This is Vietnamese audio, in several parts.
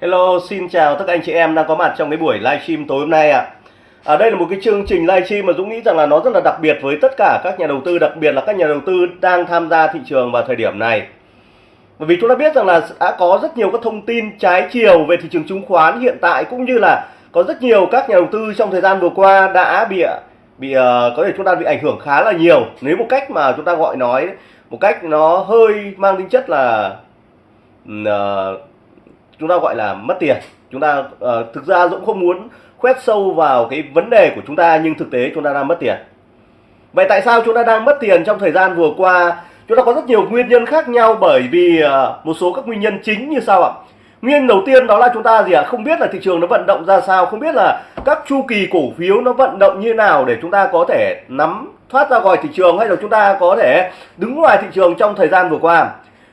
Hello, xin chào tất cả anh chị em đang có mặt trong cái buổi livestream tối hôm nay ạ. À. đây là một cái chương trình livestream mà Dũng nghĩ rằng là nó rất là đặc biệt với tất cả các nhà đầu tư, đặc biệt là các nhà đầu tư đang tham gia thị trường vào thời điểm này. Bởi vì chúng ta biết rằng là đã có rất nhiều các thông tin trái chiều về thị trường chứng khoán hiện tại cũng như là có rất nhiều các nhà đầu tư trong thời gian vừa qua đã bị bị ờ, có thể chúng ta bị ảnh hưởng khá là nhiều nếu một cách mà chúng ta gọi nói một cách nó hơi mang tính chất là uh, chúng ta gọi là mất tiền. Chúng ta uh, thực ra Dũng không muốn khoét sâu vào cái vấn đề của chúng ta nhưng thực tế chúng ta đang mất tiền. Vậy tại sao chúng ta đang mất tiền trong thời gian vừa qua? Chúng ta có rất nhiều nguyên nhân khác nhau bởi vì uh, một số các nguyên nhân chính như sau ạ. Nguyên đầu tiên đó là chúng ta gì ạ? Không biết là thị trường nó vận động ra sao không biết là các chu kỳ cổ phiếu nó vận động như nào để chúng ta có thể nắm thoát ra khỏi thị trường hay là chúng ta có thể đứng ngoài thị trường trong thời gian vừa qua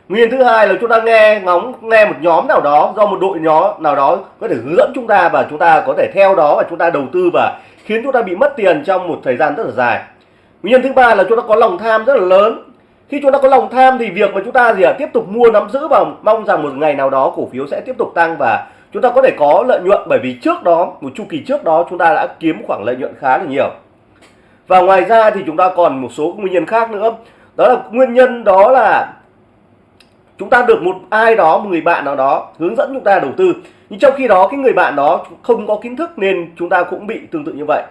nguyên thứ hai là chúng ta nghe ngóng nghe một nhóm nào đó do một đội nhóm nào đó có thể hướng dẫn chúng ta và chúng ta có thể theo đó và chúng ta đầu tư và khiến chúng ta bị mất tiền trong một thời gian rất là dài nguyên nhân thứ ba là chúng ta có lòng tham rất là lớn khi chúng ta có lòng tham thì việc mà chúng ta gì à tiếp tục mua nắm giữ và mong rằng một ngày nào đó cổ phiếu sẽ tiếp tục tăng và chúng ta có thể có lợi nhuận bởi vì trước đó một chu kỳ trước đó chúng ta đã kiếm khoảng lợi nhuận khá là nhiều và ngoài ra thì chúng ta còn một số nguyên nhân khác nữa đó là nguyên nhân đó là chúng ta được một ai đó, một người bạn nào đó hướng dẫn chúng ta đầu tư. Nhưng trong khi đó, cái người bạn đó không có kiến thức nên chúng ta cũng bị tương tự như vậy.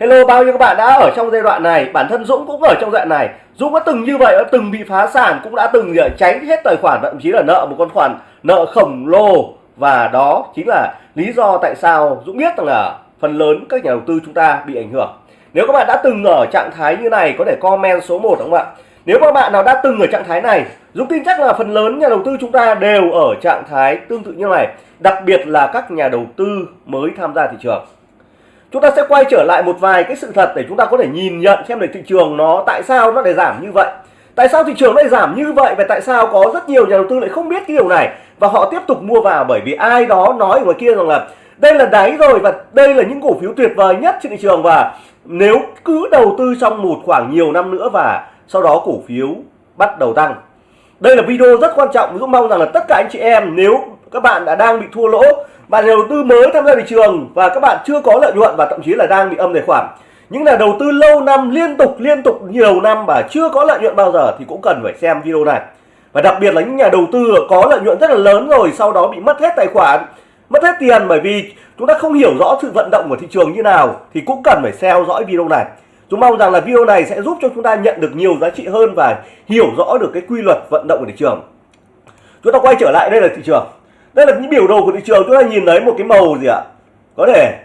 Hello, bao nhiêu các bạn đã ở trong giai đoạn này? Bản thân Dũng cũng ở trong giai đoạn này. Dũng đã từng như vậy, đã từng bị phá sản, cũng đã từng ờ, tránh hết tài khoản, thậm chí là nợ một con khoản nợ khổng lồ. Và đó chính là lý do tại sao Dũng biết rằng là phần lớn các nhà đầu tư chúng ta bị ảnh hưởng. Nếu các bạn đã từng ở trạng thái như này, có thể comment số 1 đúng không ạ? Nếu các bạn nào đã từng ở trạng thái này, Dũng tin chắc là phần lớn nhà đầu tư chúng ta đều ở trạng thái tương tự như này, đặc biệt là các nhà đầu tư mới tham gia thị trường. Chúng ta sẽ quay trở lại một vài cái sự thật để chúng ta có thể nhìn nhận xem để thị trường nó tại sao nó lại giảm như vậy. Tại sao thị trường lại giảm như vậy và tại sao có rất nhiều nhà đầu tư lại không biết cái điều này? Và họ tiếp tục mua vào bởi vì ai đó nói ở ngoài kia rằng là đây là đáy rồi và đây là những cổ phiếu tuyệt vời nhất trên thị trường và nếu cứ đầu tư trong một khoảng nhiều năm nữa và sau đó cổ phiếu bắt đầu tăng. Đây là video rất quan trọng Dũng mong rằng là tất cả anh chị em, nếu các bạn đã đang bị thua lỗ, bạn đầu tư mới tham gia thị trường và các bạn chưa có lợi nhuận và thậm chí là đang bị âm tài khoản. Những là đầu tư lâu năm, liên tục liên tục nhiều năm và chưa có lợi nhuận bao giờ thì cũng cần phải xem video này. Và đặc biệt là những nhà đầu tư có lợi nhuận rất là lớn rồi, sau đó bị mất hết tài khoản, mất hết tiền bởi vì chúng ta không hiểu rõ sự vận động của thị trường như nào thì cũng cần phải theo dõi video này. Chúng mong rằng là video này sẽ giúp cho chúng ta nhận được nhiều giá trị hơn và hiểu rõ được cái quy luật vận động của thị trường. Chúng ta quay trở lại đây là thị trường. Đây là những biểu đồ của thị trường chúng ta nhìn thấy một cái màu gì ạ? Có thể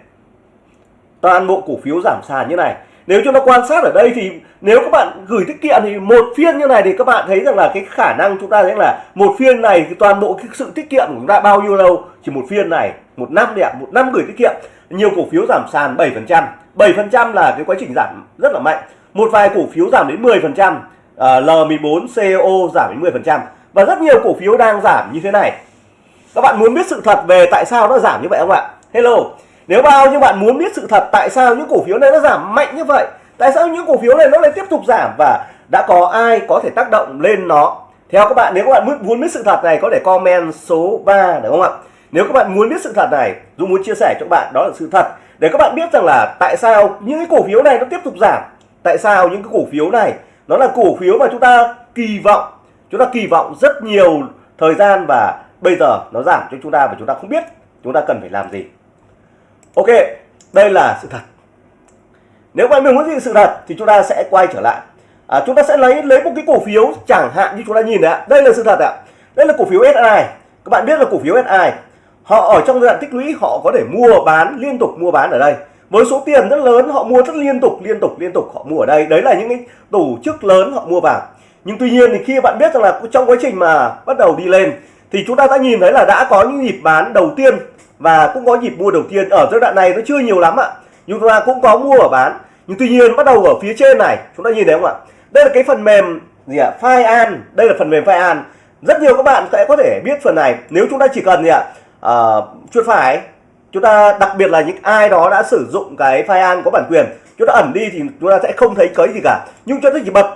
toàn bộ cổ phiếu giảm sàn như này. Nếu chúng ta quan sát ở đây thì nếu các bạn gửi tiết kiệm thì một phiên như này thì các bạn thấy rằng là cái khả năng chúng ta thấy là một phiên này thì toàn bộ cái sự tiết kiệm của chúng ta bao nhiêu lâu? Chỉ một phiên này, một năm đẹp, một năm gửi tiết kiệm, nhiều cổ phiếu giảm sàn 7%. 7% là cái quá trình giảm rất là mạnh. Một vài cổ phiếu giảm đến 10% à, L14 CO giảm đến 10% và rất nhiều cổ phiếu đang giảm như thế này. Các bạn muốn biết sự thật về tại sao nó giảm như vậy không ạ? Hello nếu bao nhiêu bạn muốn biết sự thật tại sao những cổ phiếu này nó giảm mạnh như vậy tại sao những cổ phiếu này nó lại tiếp tục giảm và đã có ai có thể tác động lên nó? Theo các bạn nếu các bạn muốn biết sự thật này có thể comment số 3 đúng không ạ? Nếu các bạn muốn biết sự thật này Dũng muốn chia sẻ cho các bạn đó là sự thật để các bạn biết rằng là tại sao những cái cổ phiếu này nó tiếp tục giảm tại sao những cái cổ phiếu này nó là cổ phiếu mà chúng ta kỳ vọng chúng ta kỳ vọng rất nhiều thời gian và bây giờ nó giảm cho chúng ta và chúng ta không biết chúng ta cần phải làm gì. Ok đây là sự thật. Nếu bạn muốn gì sự thật thì chúng ta sẽ quay trở lại. À, chúng ta sẽ lấy lấy một cái cổ phiếu chẳng hạn như chúng ta nhìn ạ. Đây là sự thật ạ. Đây là cổ phiếu SI các bạn biết là cổ phiếu SI họ ở trong giai đoạn tích lũy, họ có thể mua bán, liên tục mua bán ở đây. Với số tiền rất lớn, họ mua rất liên tục liên tục liên tục họ mua ở đây. Đấy là những cái tổ chức lớn họ mua vào. Nhưng tuy nhiên thì khi bạn biết rằng là trong quá trình mà bắt đầu đi lên, thì chúng ta đã nhìn thấy là đã có những nhịp bán đầu tiên và cũng có nhịp mua đầu tiên ở giai đoạn này. Nó chưa nhiều lắm ạ. Nhưng chúng ta cũng có mua và bán. Nhưng tuy nhiên, bắt đầu ở phía trên này, chúng ta nhìn thấy không ạ? Đây là cái phần mềm gì ạ? File an. Đây là phần mềm file an. Rất nhiều các bạn sẽ có thể biết phần này. Nếu chúng ta chỉ cần gì ạ? Uh, chuột phải. Chúng ta đặc biệt là những ai đó đã sử dụng cái file an có bản quyền chúng ta ẩn đi thì chúng ta sẽ không thấy cấy gì cả. Nhưng cho ta chỉ bật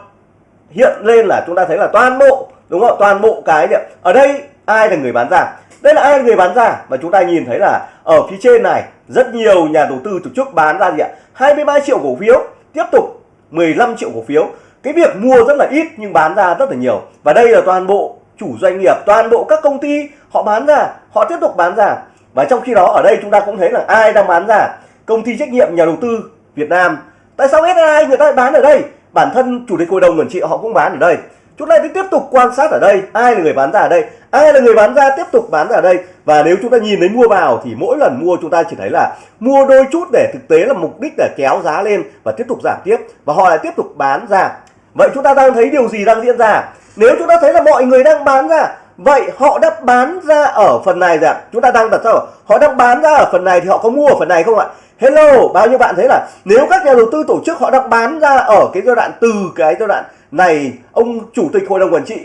hiện lên là chúng ta thấy là toàn bộ đúng không? Toàn bộ cái ở đây ai là người bán ra? Đây là ai người bán ra? Và chúng ta nhìn thấy là ở phía trên này rất nhiều nhà đầu tư tổ chức bán ra gì ạ? 23 triệu cổ phiếu tiếp tục 15 triệu cổ phiếu. Cái việc mua rất là ít nhưng bán ra rất là nhiều. Và đây là toàn bộ chủ doanh nghiệp, toàn bộ các công ty họ bán ra, họ tiếp tục bán ra. Và trong khi đó, ở đây chúng ta cũng thấy là ai đang bán ra? Công ty trách nhiệm nhà đầu tư Việt Nam. Tại sao SSI người ta lại bán ở đây? Bản thân chủ tịch hội đồng quản trị họ cũng bán ở đây. Chúng ta tiếp tục quan sát ở đây, ai là người bán ra ở đây? Ai là người bán ra? Tiếp tục bán ra ở đây. Và nếu chúng ta nhìn thấy mua vào thì mỗi lần mua chúng ta chỉ thấy là mua đôi chút để thực tế là mục đích để kéo giá lên và tiếp tục giảm tiếp. Và họ lại tiếp tục bán ra. Vậy chúng ta đang thấy điều gì đang diễn ra? Nếu chúng ta thấy là mọi người đang bán ra, vậy họ đã bán ra ở phần này rồi ạ. Chúng ta đang đặt sao họ đang bán ra ở phần này thì họ có mua ở phần này không ạ? Hello, bao nhiêu bạn thấy là nếu các nhà đầu tư tổ chức họ đang bán ra ở cái giai đoạn từ cái giai đoạn này, ông chủ tịch hội đồng quản trị,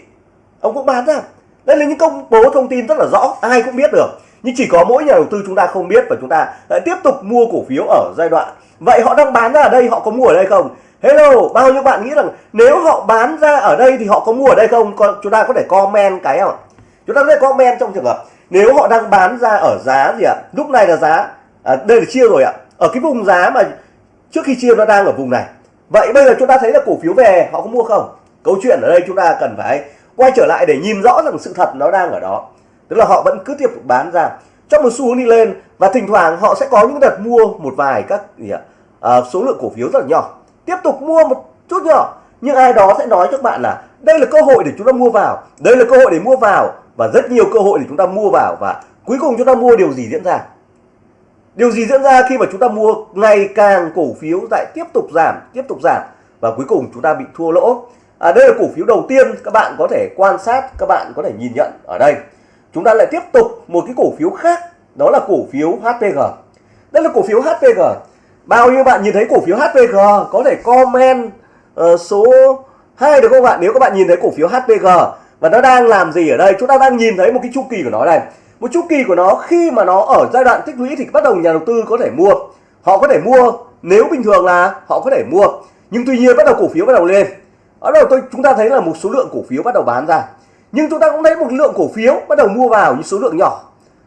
ông cũng bán ra. Đây là những công bố thông tin rất là rõ, ai cũng biết được. Nhưng chỉ có mỗi nhà đầu tư chúng ta không biết và chúng ta lại tiếp tục mua cổ phiếu ở giai đoạn. Vậy họ đang bán ra ở đây, họ có mua ở đây không? Hello bao nhiêu bạn nghĩ rằng nếu họ bán ra ở đây thì họ có mua ở đây không? Còn chúng ta có thể comment cái không chúng ta có thể comment trong trường hợp nếu họ đang bán ra ở giá gì ạ? Lúc này là giá à, đây là chia rồi ạ. Ở cái vùng giá mà trước khi chia nó đang ở vùng này. Vậy bây giờ chúng ta thấy là cổ phiếu về họ có mua không? Câu chuyện ở đây chúng ta cần phải quay trở lại để nhìn rõ rằng sự thật nó đang ở đó. Tức là họ vẫn cứ tiếp tục bán ra. Trong một xu hướng đi lên và thỉnh thoảng họ sẽ có những đợt mua một vài các gì ạ? À, số lượng cổ phiếu rất là nhỏ tiếp tục mua một chút nhỏ nhưng ai đó sẽ nói cho các bạn là đây là cơ hội để chúng ta mua vào đây là cơ hội để mua vào và rất nhiều cơ hội để chúng ta mua vào và cuối cùng chúng ta mua điều gì diễn ra? Điều gì diễn ra khi mà chúng ta mua ngày càng cổ phiếu lại tiếp tục giảm tiếp tục giảm và cuối cùng chúng ta bị thua lỗ? À, đây là cổ phiếu đầu tiên các bạn có thể quan sát các bạn có thể nhìn nhận ở đây. Chúng ta lại tiếp tục một cái cổ phiếu khác đó là cổ phiếu HPG đây là cổ phiếu HPG bao nhiêu bạn nhìn thấy cổ phiếu HPG có thể comment uh, số 2 được không bạn? Nếu các bạn nhìn thấy cổ phiếu HPG và nó đang làm gì ở đây? Chúng ta đang nhìn thấy một cái chu kỳ của nó này. Một chu kỳ của nó khi mà nó ở giai đoạn tích lũy thì bắt đầu nhà đầu tư có thể mua. Họ có thể mua nếu bình thường là họ có thể mua. Nhưng tuy nhiên bắt đầu cổ phiếu bắt đầu lên. Ở đầu tôi chúng ta thấy là một số lượng cổ phiếu bắt đầu bán ra. Nhưng chúng ta cũng thấy một lượng cổ phiếu bắt đầu mua vào những số lượng nhỏ.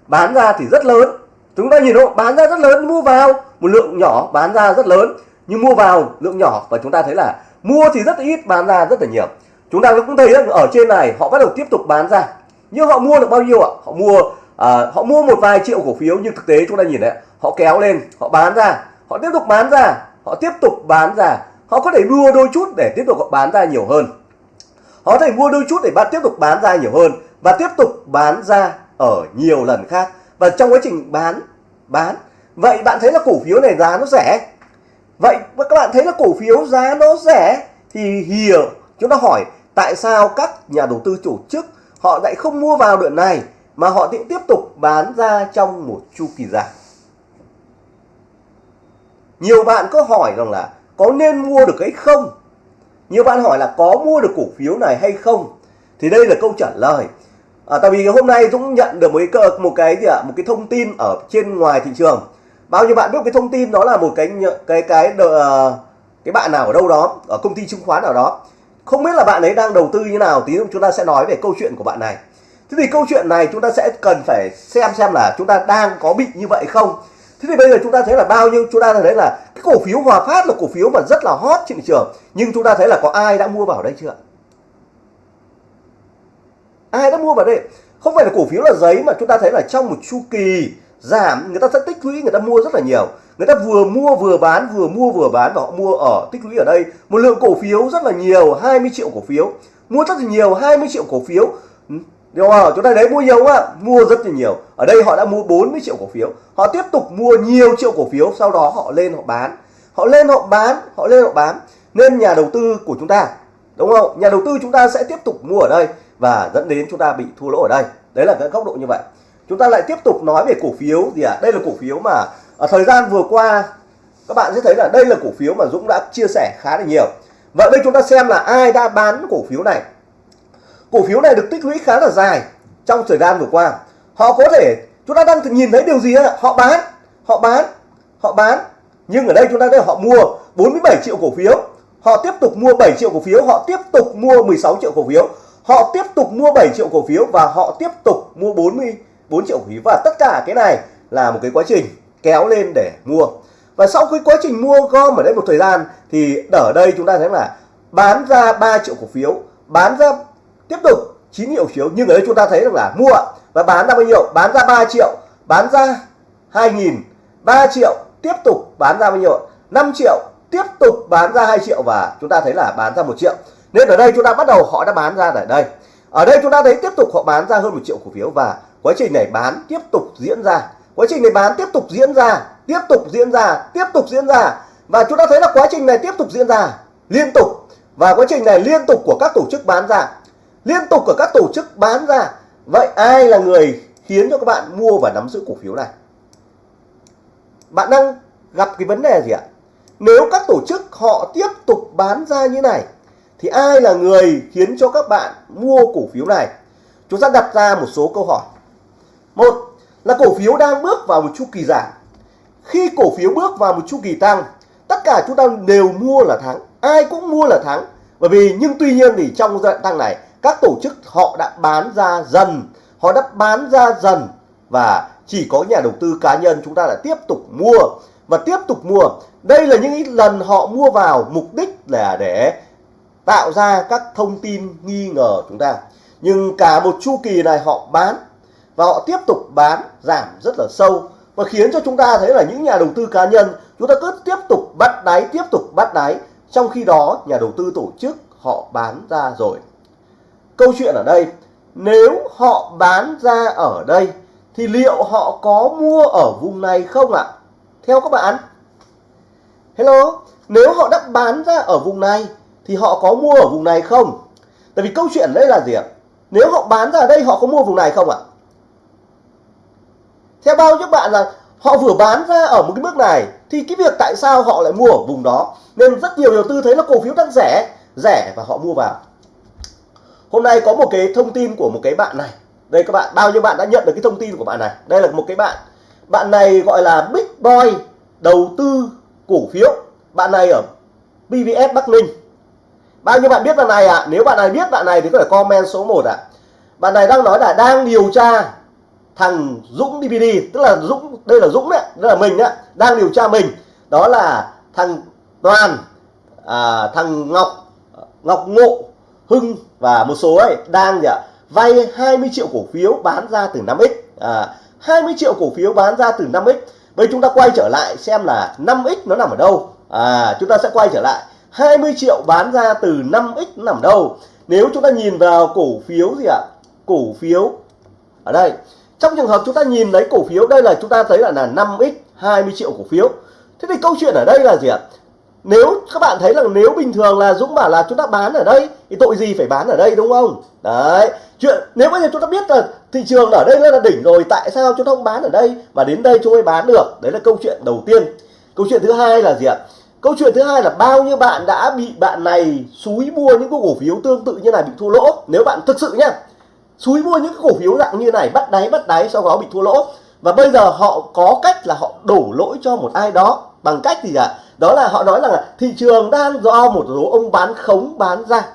Bán ra thì rất lớn. Chúng ta nhìn không? Bán ra rất lớn mua vào một lượng nhỏ bán ra rất lớn nhưng mua vào lượng nhỏ và chúng ta thấy là mua thì rất ít bán ra rất là nhiều. Chúng ta cũng thấy rằng ở trên này họ bắt đầu tiếp tục bán ra. Nhưng họ mua được bao nhiêu ạ? Họ mua à, họ mua một vài triệu cổ phiếu nhưng thực tế chúng ta nhìn đấy họ kéo lên họ bán ra họ tiếp tục bán ra họ tiếp tục bán ra. Họ có thể mua đôi chút để tiếp tục bán ra nhiều hơn. Họ có thể mua đôi chút để bạn tiếp tục bán ra nhiều hơn và tiếp tục bán ra ở nhiều lần khác. Và trong quá trình bán bán vậy bạn thấy là cổ phiếu này giá nó rẻ? Vậy các bạn thấy là cổ phiếu giá nó rẻ thì hiểu. Chúng ta hỏi tại sao các nhà đầu tư tổ chức họ lại không mua vào đoạn này mà họ tiếp tục bán ra trong một chu kỳ dài? Nhiều bạn có hỏi rằng là có nên mua được hay không? Nhiều bạn hỏi là có mua được cổ phiếu này hay không? Thì đây là câu trả lời. À, tại vì hôm nay Dũng nhận được một cái một cái gì ạ? Một cái thông tin ở trên ngoài thị trường bao nhiêu bạn biết cái thông tin đó là một cái cái cái cái, ờ, cái bạn nào ở đâu đó ở công ty chứng khoán nào đó. Không biết là bạn ấy đang đầu tư như nào tí nữa chúng ta sẽ nói về câu chuyện của bạn này. Thế thì câu chuyện này chúng ta sẽ cần phải xem xem là chúng ta đang có bị như vậy không. Thế thì bây giờ chúng ta thấy là bao nhiêu chúng ta thấy là cái cổ phiếu hòa phát là cổ phiếu mà rất là hot trên thị trường. Nhưng chúng ta thấy là có ai đã mua vào đây chưa? Ai đã mua vào đây? Không phải là cổ phiếu là giấy mà chúng ta thấy là trong một chu kỳ giảm người ta sẽ tích lũy người ta mua rất là nhiều người ta vừa mua vừa bán vừa mua vừa bán và họ mua ở tích lũy ở đây một lượng cổ phiếu rất là nhiều 20 triệu cổ phiếu mua rất là nhiều 20 triệu cổ phiếu Đúng không? Chúng ta đấy mua nhiều quá, mua rất là nhiều. Ở đây họ đã mua 40 triệu cổ phiếu. Họ tiếp tục mua nhiều triệu cổ phiếu, sau đó họ lên họ bán. Họ lên họ bán, họ lên họ bán. Nên nhà đầu tư của chúng ta, đúng không? Nhà đầu tư chúng ta sẽ tiếp tục mua ở đây và dẫn đến chúng ta bị thua lỗ ở đây. Đấy là cái góc độ như vậy. Chúng ta lại tiếp tục nói về cổ phiếu gì ạ? À? Đây là cổ phiếu mà ở thời gian vừa qua, các bạn sẽ thấy là đây là cổ phiếu mà Dũng đã chia sẻ khá là nhiều. Vậy đây chúng ta xem là ai đã bán cổ phiếu này cổ phiếu này được tích lũy khá là dài trong thời gian vừa qua họ có thể, chúng ta đang nhìn thấy điều gì đó họ bán họ bán họ bán nhưng ở đây chúng ta thấy họ mua 47 triệu cổ phiếu họ tiếp tục mua 7 triệu cổ phiếu, họ tiếp tục mua 16 triệu cổ phiếu họ tiếp tục mua 7 triệu cổ phiếu và họ tiếp tục mua 40 4 triệu cổ và tất cả cái này là một cái quá trình kéo lên để mua. Và sau cái quá trình mua gom ở đây một thời gian thì ở đây chúng ta thấy là bán ra 3 triệu cổ phiếu, bán ra tiếp tục 9 triệu phiếu. Nhưng ở đây chúng ta thấy được là mua và bán ra bao nhiêu? Bán ra 3 triệu, bán ra 2.000 3 triệu tiếp tục bán ra bao nhiêu? 5 triệu tiếp tục bán ra 2 triệu và chúng ta thấy là bán ra 1 triệu. Nên ở đây chúng ta bắt đầu họ đã bán ra ở đây. Ở đây chúng ta thấy tiếp tục họ bán ra hơn 1 triệu cổ phiếu và quá trình này bán tiếp tục diễn ra. Quá trình này bán tiếp tục diễn ra. Tiếp tục diễn ra. Tiếp tục diễn ra. Và chúng ta thấy là quá trình này tiếp tục diễn ra liên tục. Và quá trình này liên tục của các tổ chức bán ra. Liên tục của các tổ chức bán ra. Vậy ai là người khiến cho các bạn mua và nắm giữ cổ phiếu này? Bạn đang gặp cái vấn đề gì ạ? Nếu các tổ chức họ tiếp tục bán ra như này, thì ai là người khiến cho các bạn mua cổ phiếu này? Chúng ta đặt ra một số câu hỏi một là cổ phiếu đang bước vào một chu kỳ giảm. Khi cổ phiếu bước vào một chu kỳ tăng, tất cả chúng ta đều mua là thắng, ai cũng mua là thắng. Bởi vì, nhưng tuy nhiên thì trong giai đoạn tăng này, các tổ chức họ đã bán ra dần, họ đã bán ra dần và chỉ có nhà đầu tư cá nhân chúng ta lại tiếp tục mua. Và tiếp tục mua, đây là những lần họ mua vào mục đích là để tạo ra các thông tin nghi ngờ chúng ta. Nhưng cả một chu kỳ này họ bán và họ tiếp tục bán giảm rất là sâu và khiến cho chúng ta thấy là những nhà đầu tư cá nhân, chúng ta cứ tiếp tục bắt đáy, tiếp tục bắt đáy. Trong khi đó, nhà đầu tư tổ chức họ bán ra rồi. Câu chuyện ở đây, nếu họ bán ra ở đây, thì liệu họ có mua ở vùng này không ạ? Theo các bạn, hello, nếu họ đã bán ra ở vùng này, thì họ có mua ở vùng này không? Tại vì câu chuyện đây là gì ạ? Nếu họ bán ra ở đây, họ có mua vùng này không ạ? Theo bao nhiêu bạn là họ vừa bán ra ở một cái mức này, thì cái việc tại sao họ lại mua ở vùng đó? Nên rất nhiều đầu tư thấy là cổ phiếu đang rẻ rẻ và họ mua vào. Hôm nay có một cái thông tin của một cái bạn này. Đây các bạn, bao nhiêu bạn đã nhận được cái thông tin của bạn này? Đây là một cái bạn. Bạn này gọi là Big Boy đầu tư cổ phiếu. Bạn này ở BVS Bắc Ninh. Bao nhiêu bạn biết bạn này ạ? À? nếu bạn này biết bạn này thì có thể comment số 1 ạ. À. bạn này đang nói là đang điều tra thằng Dũng DVD tức là Dũng đây là Dũng đấy tức là mình đấy đang điều tra mình. Đó là thằng Toàn à, thằng Ngọc Ngọc Ngộ Hưng và một số ấy đang gì ạ vay 20 triệu cổ phiếu bán ra từ 5x à, 20 triệu cổ phiếu bán ra từ 5x bây chúng ta quay trở lại xem là 5x nó nằm ở đâu. À chúng ta sẽ quay trở lại. 20 triệu bán ra từ 5x nằm đâu. Nếu chúng ta nhìn vào cổ phiếu gì ạ cổ phiếu ở đây trong trường hợp chúng ta nhìn lấy cổ phiếu, đây là chúng ta thấy là là 5x 20 triệu cổ phiếu. Thế thì câu chuyện ở đây là gì ạ? Nếu các bạn thấy là nếu bình thường là Dũng bảo là chúng ta bán ở đây, thì tội gì phải bán ở đây, đúng không? Đấy. Chuyện, nếu bây giờ chúng ta biết là thị trường ở đây là đỉnh rồi, tại sao chúng ta không bán ở đây? Mà đến đây chúng mới bán được. Đấy là câu chuyện đầu tiên. Câu chuyện thứ hai là gì ạ? Câu chuyện thứ hai là bao nhiêu bạn đã bị bạn này xúi mua những cái cổ phiếu tương tự như này bị thua lỗ? Nếu bạn thực sự nhá xúi mua những cái cổ phiếu dạng như này bắt đáy bắt đáy sau đó bị thua lỗ. Và bây giờ họ có cách là họ đổ lỗi cho một ai đó. Bằng cách gì ạ? Đó là họ nói là thị trường đang do một số ông bán khống bán ra.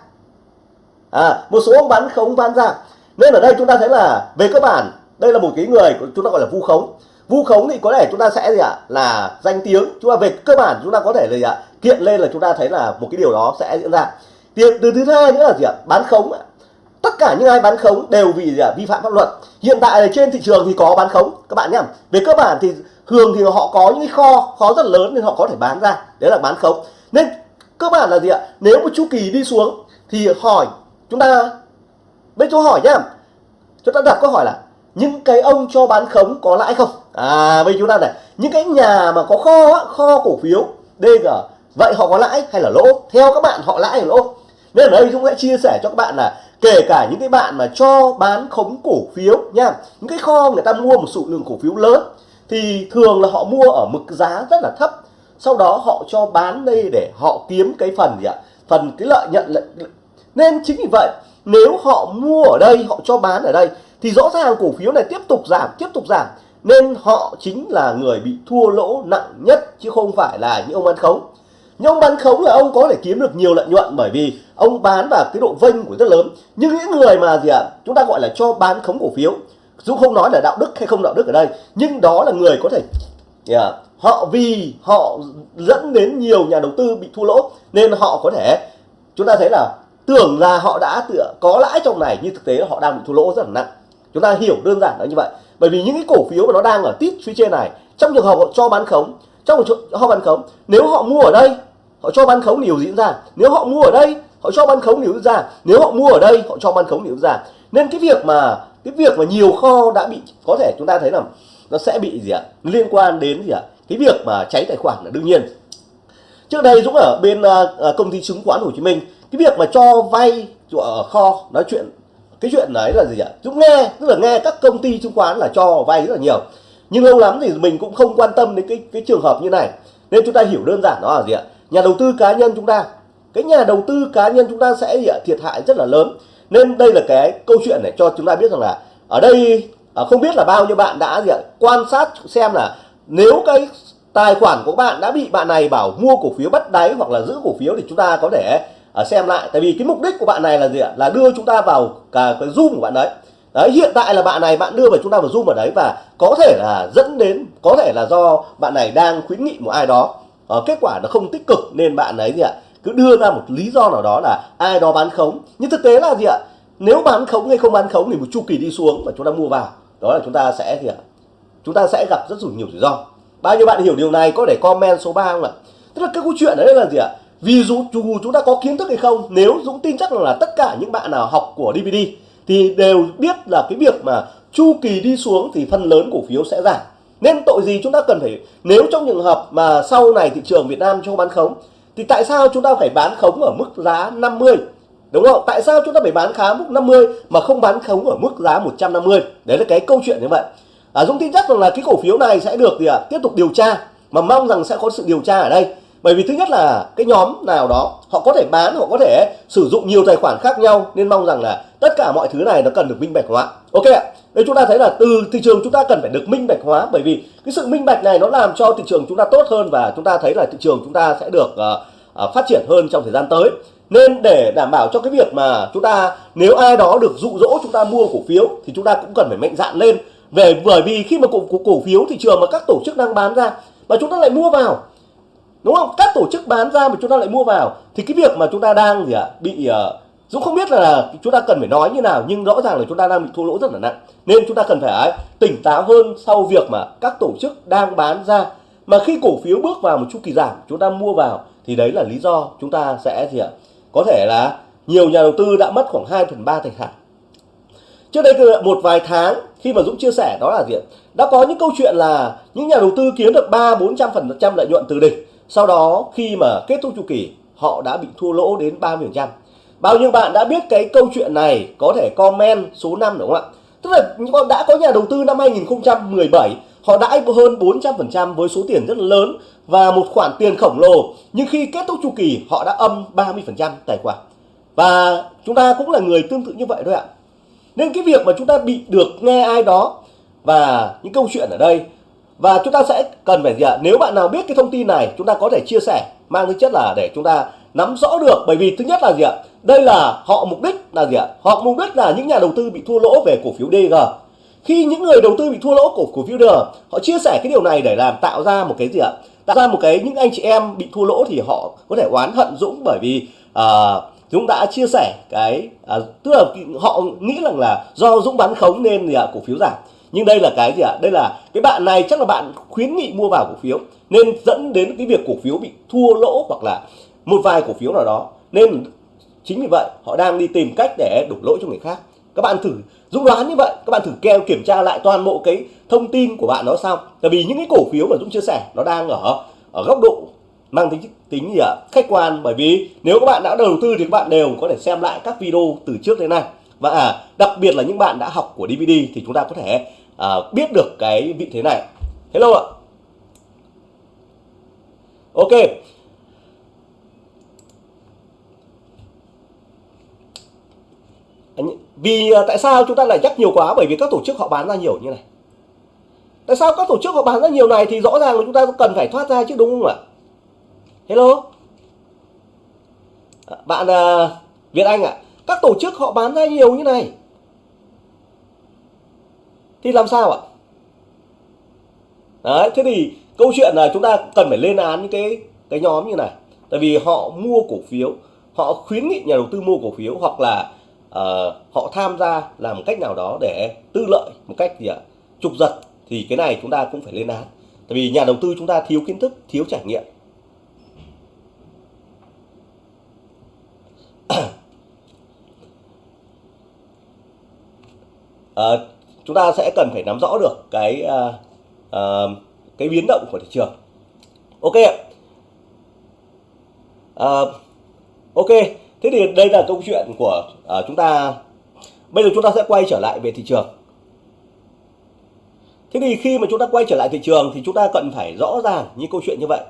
À, một số ông bán khống bán ra. Nên ở đây chúng ta thấy là về cơ bản đây là một cái người chúng ta gọi là vu khống. Vu khống thì có thể chúng ta sẽ gì ạ? Là danh tiếng. Chúng ta về cơ bản chúng ta có thể là gì ạ? Kiện lên là chúng ta thấy là một cái điều đó sẽ diễn ra. Từ, từ thứ hai nữa là gì ạ? Bán khống tất cả những ai bán khống đều vì gì à? vi phạm pháp luật. Hiện tại là trên thị trường thì có bán khống, các bạn nhé về cơ bản thì thường thì họ có những kho kho rất lớn nên họ có thể bán ra. Đấy là bán khống. Nên cơ bản là gì ạ? Nếu một chu kỳ đi xuống thì hỏi chúng ta, bên chỗ hỏi nhá. Chúng ta đặt câu hỏi là, những cái ông cho bán khống có lãi không? À bây chúng ta này, những cái nhà mà có kho kho cổ phiếu DG vậy họ có lãi hay là lỗ? Theo các bạn, họ lãi hay lỗ? Nên ở đây chúng sẽ chia sẻ cho các bạn là kể cả những cái bạn mà cho bán khống cổ phiếu nha, những cái kho người ta mua một số lượng cổ phiếu lớn, thì thường là họ mua ở mức giá rất là thấp. Sau đó họ cho bán đây để họ kiếm cái phần gì ạ? Phần cái lợi nhuận nên chính vì vậy, nếu họ mua ở đây, họ cho bán ở đây, thì rõ ràng cổ phiếu này tiếp tục giảm, tiếp tục giảm. Nên họ chính là người bị thua lỗ nặng nhất, chứ không phải là những ông bán khống. Những ông bán khống là ông có thể kiếm được nhiều lợi nhuận bởi vì ông bán và cái độ vênh của rất lớn. Nhưng những người mà gì ạ à, chúng ta gọi là cho bán khống cổ phiếu dù không nói là đạo đức hay không đạo đức ở đây nhưng đó là người có thể yeah, họ vì họ dẫn đến nhiều nhà đầu tư bị thua lỗ nên họ có thể chúng ta thấy là tưởng là họ đã có lãi trong này nhưng thực tế họ đang bị thua lỗ rất là nặng. Chúng ta hiểu đơn giản là như vậy. Bởi vì những cái cổ phiếu mà nó đang ở tít phía trên này trong trường hợp họ cho bán khống trong trường hợp họ bán khống nếu họ mua ở đây họ cho bán khống điều diễn ra? Nếu họ mua ở đây họ cho bán khống nếu ra. Nếu họ mua ở đây họ cho bán khống nếu ra. Nên cái việc mà cái việc mà nhiều kho đã bị có thể chúng ta thấy là nó sẽ bị gì ạ? Liên quan đến gì ạ? Cái việc mà cháy tài khoản là đương nhiên. Trước đây dũng ở bên uh, công ty chứng khoán hồ chí minh cái việc mà cho vay ở kho nói chuyện cái chuyện đấy là gì ạ? Dũng nghe tức là nghe các công ty chứng khoán là cho vay rất là nhiều. Nhưng lâu lắm thì mình cũng không quan tâm đến cái cái trường hợp như này. Nên chúng ta hiểu đơn giản đó là gì ạ? Nhà đầu tư cá nhân chúng ta cái nhà đầu tư cá nhân chúng ta sẽ thiệt hại rất là lớn. Nên đây là cái câu chuyện này cho chúng ta biết rằng là ở đây à, không biết là bao nhiêu bạn đã gì ạ, quan sát xem là nếu cái tài khoản của bạn đã bị bạn này bảo mua cổ phiếu bắt đáy hoặc là giữ cổ phiếu thì chúng ta có thể à, xem lại. Tại vì cái mục đích của bạn này là gì ạ? Là đưa chúng ta vào cả cái zoom của bạn đấy. Đấy, hiện tại là bạn này bạn đưa vào chúng ta vào zoom ở đấy và có thể là dẫn đến, có thể là do bạn này đang khuyến nghị một ai đó. Ờ, kết quả nó không tích cực nên bạn ấy gì ạ cứ đưa ra một lý do nào đó là ai đó bán khống. Nhưng thực tế là gì ạ? Nếu bán khống hay không bán khống thì một chu kỳ đi xuống và chúng ta mua vào. Đó là chúng ta sẽ gì ạ? Chúng ta sẽ gặp rất nhiều rủi ro. Bao nhiêu bạn hiểu điều này có thể comment số 3 không ạ? Tức là cái câu chuyện đấy là gì ạ? Vì dù, dù chúng ta có kiến thức hay không nếu Dũng tin chắc là tất cả những bạn nào học của DVD thì đều biết là cái việc mà chu kỳ đi xuống thì phần lớn cổ phiếu sẽ giảm. Nên tội gì chúng ta cần phải nếu trong trường hợp mà sau này thị trường Việt Nam cho bán khống thì tại sao chúng ta phải bán khống ở mức giá 50 đúng không? Tại sao chúng ta phải bán khá mức 50 mà không bán khống ở mức giá 150 đấy là cái câu chuyện như vậy. À, Dũng tin chắc rằng là cái cổ phiếu này sẽ được gì ạ? À, tiếp tục điều tra mà mong rằng sẽ có sự điều tra ở đây bởi vì thứ nhất là cái nhóm nào đó họ có thể bán họ có thể sử dụng nhiều tài khoản khác nhau nên mong rằng là tất cả mọi thứ này nó cần được minh bạch hóa. Ok ạ đây chúng ta thấy là từ thị trường chúng ta cần phải được minh bạch hóa bởi vì cái sự minh bạch này nó làm cho thị trường chúng ta tốt hơn và chúng ta thấy là thị trường chúng ta sẽ được uh, uh, phát triển hơn trong thời gian tới. Nên để đảm bảo cho cái việc mà chúng ta nếu ai đó được dụ dỗ chúng ta mua cổ phiếu thì chúng ta cũng cần phải mạnh dạn lên. Về bởi vì khi mà cổ, cổ, cổ phiếu thị trường mà các tổ chức đang bán ra mà chúng ta lại mua vào đúng không? Các tổ chức bán ra mà chúng ta lại mua vào thì cái việc mà chúng ta đang gì ạ bị uh, Dũng không biết là chúng ta cần phải nói như nào nhưng rõ ràng là chúng ta đang bị thua lỗ rất là nặng. Nên chúng ta cần phải ờ, tỉnh táo hơn sau việc mà các tổ chức đang bán ra. Mà khi cổ phiếu bước vào một chu kỳ giảm chúng ta mua vào thì đấy là lý do chúng ta sẽ gì ạ có thể là nhiều nhà đầu tư đã mất khoảng 2 phần ba tài sản trước đây một vài tháng khi mà Dũng chia sẻ đó là gì đã có những câu chuyện là những nhà đầu tư kiếm được ba bốn trăm phần trăm lợi nhuận từ đỉnh sau đó, khi mà kết thúc chu kỳ, họ đã bị thua lỗ đến 30 phần trăm. Bao nhiêu bạn đã biết cái câu chuyện này có thể comment số 5 đúng không ạ? Tức là đã có nhà đầu tư năm 2017 họ đãi hơn 400 phần trăm với số tiền rất lớn và một khoản tiền khổng lồ. Nhưng khi kết thúc chu kỳ, họ đã âm 30 phần trăm tài khoản. Và chúng ta cũng là người tương tự như vậy thôi ạ. Nên cái việc mà chúng ta bị được nghe ai đó và những câu chuyện ở đây và chúng ta sẽ cần phải gì ạ? Nếu bạn nào biết cái thông tin này chúng ta có thể chia sẻ mang tính chất là để chúng ta nắm rõ được. Bởi vì thứ nhất là gì ạ? Đây là họ mục đích là gì ạ? Họ mục đích là những nhà đầu tư bị thua lỗ về cổ phiếu DG khi những người đầu tư bị thua lỗ cổ cổ phiếu DG họ chia sẻ cái điều này để làm tạo ra một cái gì ạ? Tạo ra một cái những anh chị em bị thua lỗ thì họ có thể oán hận Dũng. Bởi vì uh, Dũng đã chia sẻ cái à, tức là họ nghĩ rằng là do Dũng bán khống nên gì ạ? Cổ phiếu giảm nhưng đây là cái gì ạ? Đây là cái bạn này chắc là bạn khuyến nghị mua vào cổ phiếu nên dẫn đến cái việc cổ phiếu bị thua lỗ hoặc là một vài cổ phiếu nào đó. Nên chính vì vậy họ đang đi tìm cách để đổ lỗi cho người khác. Các bạn thử Dũng đoán như vậy các bạn thử keo kiểm tra lại toàn bộ cái thông tin của bạn đó sao? tại vì những cái cổ phiếu mà Dũng chia sẻ nó đang ở ở góc độ mang tính tính gì ạ? Khách quan. Bởi vì nếu các bạn đã đầu tư thì các bạn đều có thể xem lại các video từ trước đến nay. Và à, đặc biệt là những bạn đã học của DVD thì chúng ta có thể à, biết được cái vị thế này. Hello ạ. Ok. Vì à, tại sao chúng ta lại nhắc nhiều quá? Bởi vì các tổ chức họ bán ra nhiều như này. Tại sao các tổ chức họ bán ra nhiều này thì rõ ràng là chúng ta cần phải thoát ra chứ đúng không ạ? Hello. À, bạn uh, Việt Anh ạ. À, các tổ chức họ bán ra nhiều như này thì làm sao ạ? Đấy thế thì câu chuyện là chúng ta cần phải lên án những cái cái nhóm như này. Tại vì họ mua cổ phiếu họ khuyến nghị nhà đầu tư mua cổ phiếu hoặc là uh, họ tham gia làm một cách nào đó để tư lợi một cách gì ạ? Trục giật thì cái này chúng ta cũng phải lên án. Tại vì nhà đầu tư chúng ta thiếu kiến thức thiếu trải nghiệm. Uh, chúng ta sẽ cần phải nắm rõ được cái uh, uh, cái biến động của thị trường. Ok ạ. Uh, ok. Thế thì đây là câu chuyện của uh, chúng ta. Bây giờ chúng ta sẽ quay trở lại về thị trường. Thế thì khi mà chúng ta quay trở lại thị trường thì chúng ta cần phải rõ ràng như câu chuyện như vậy.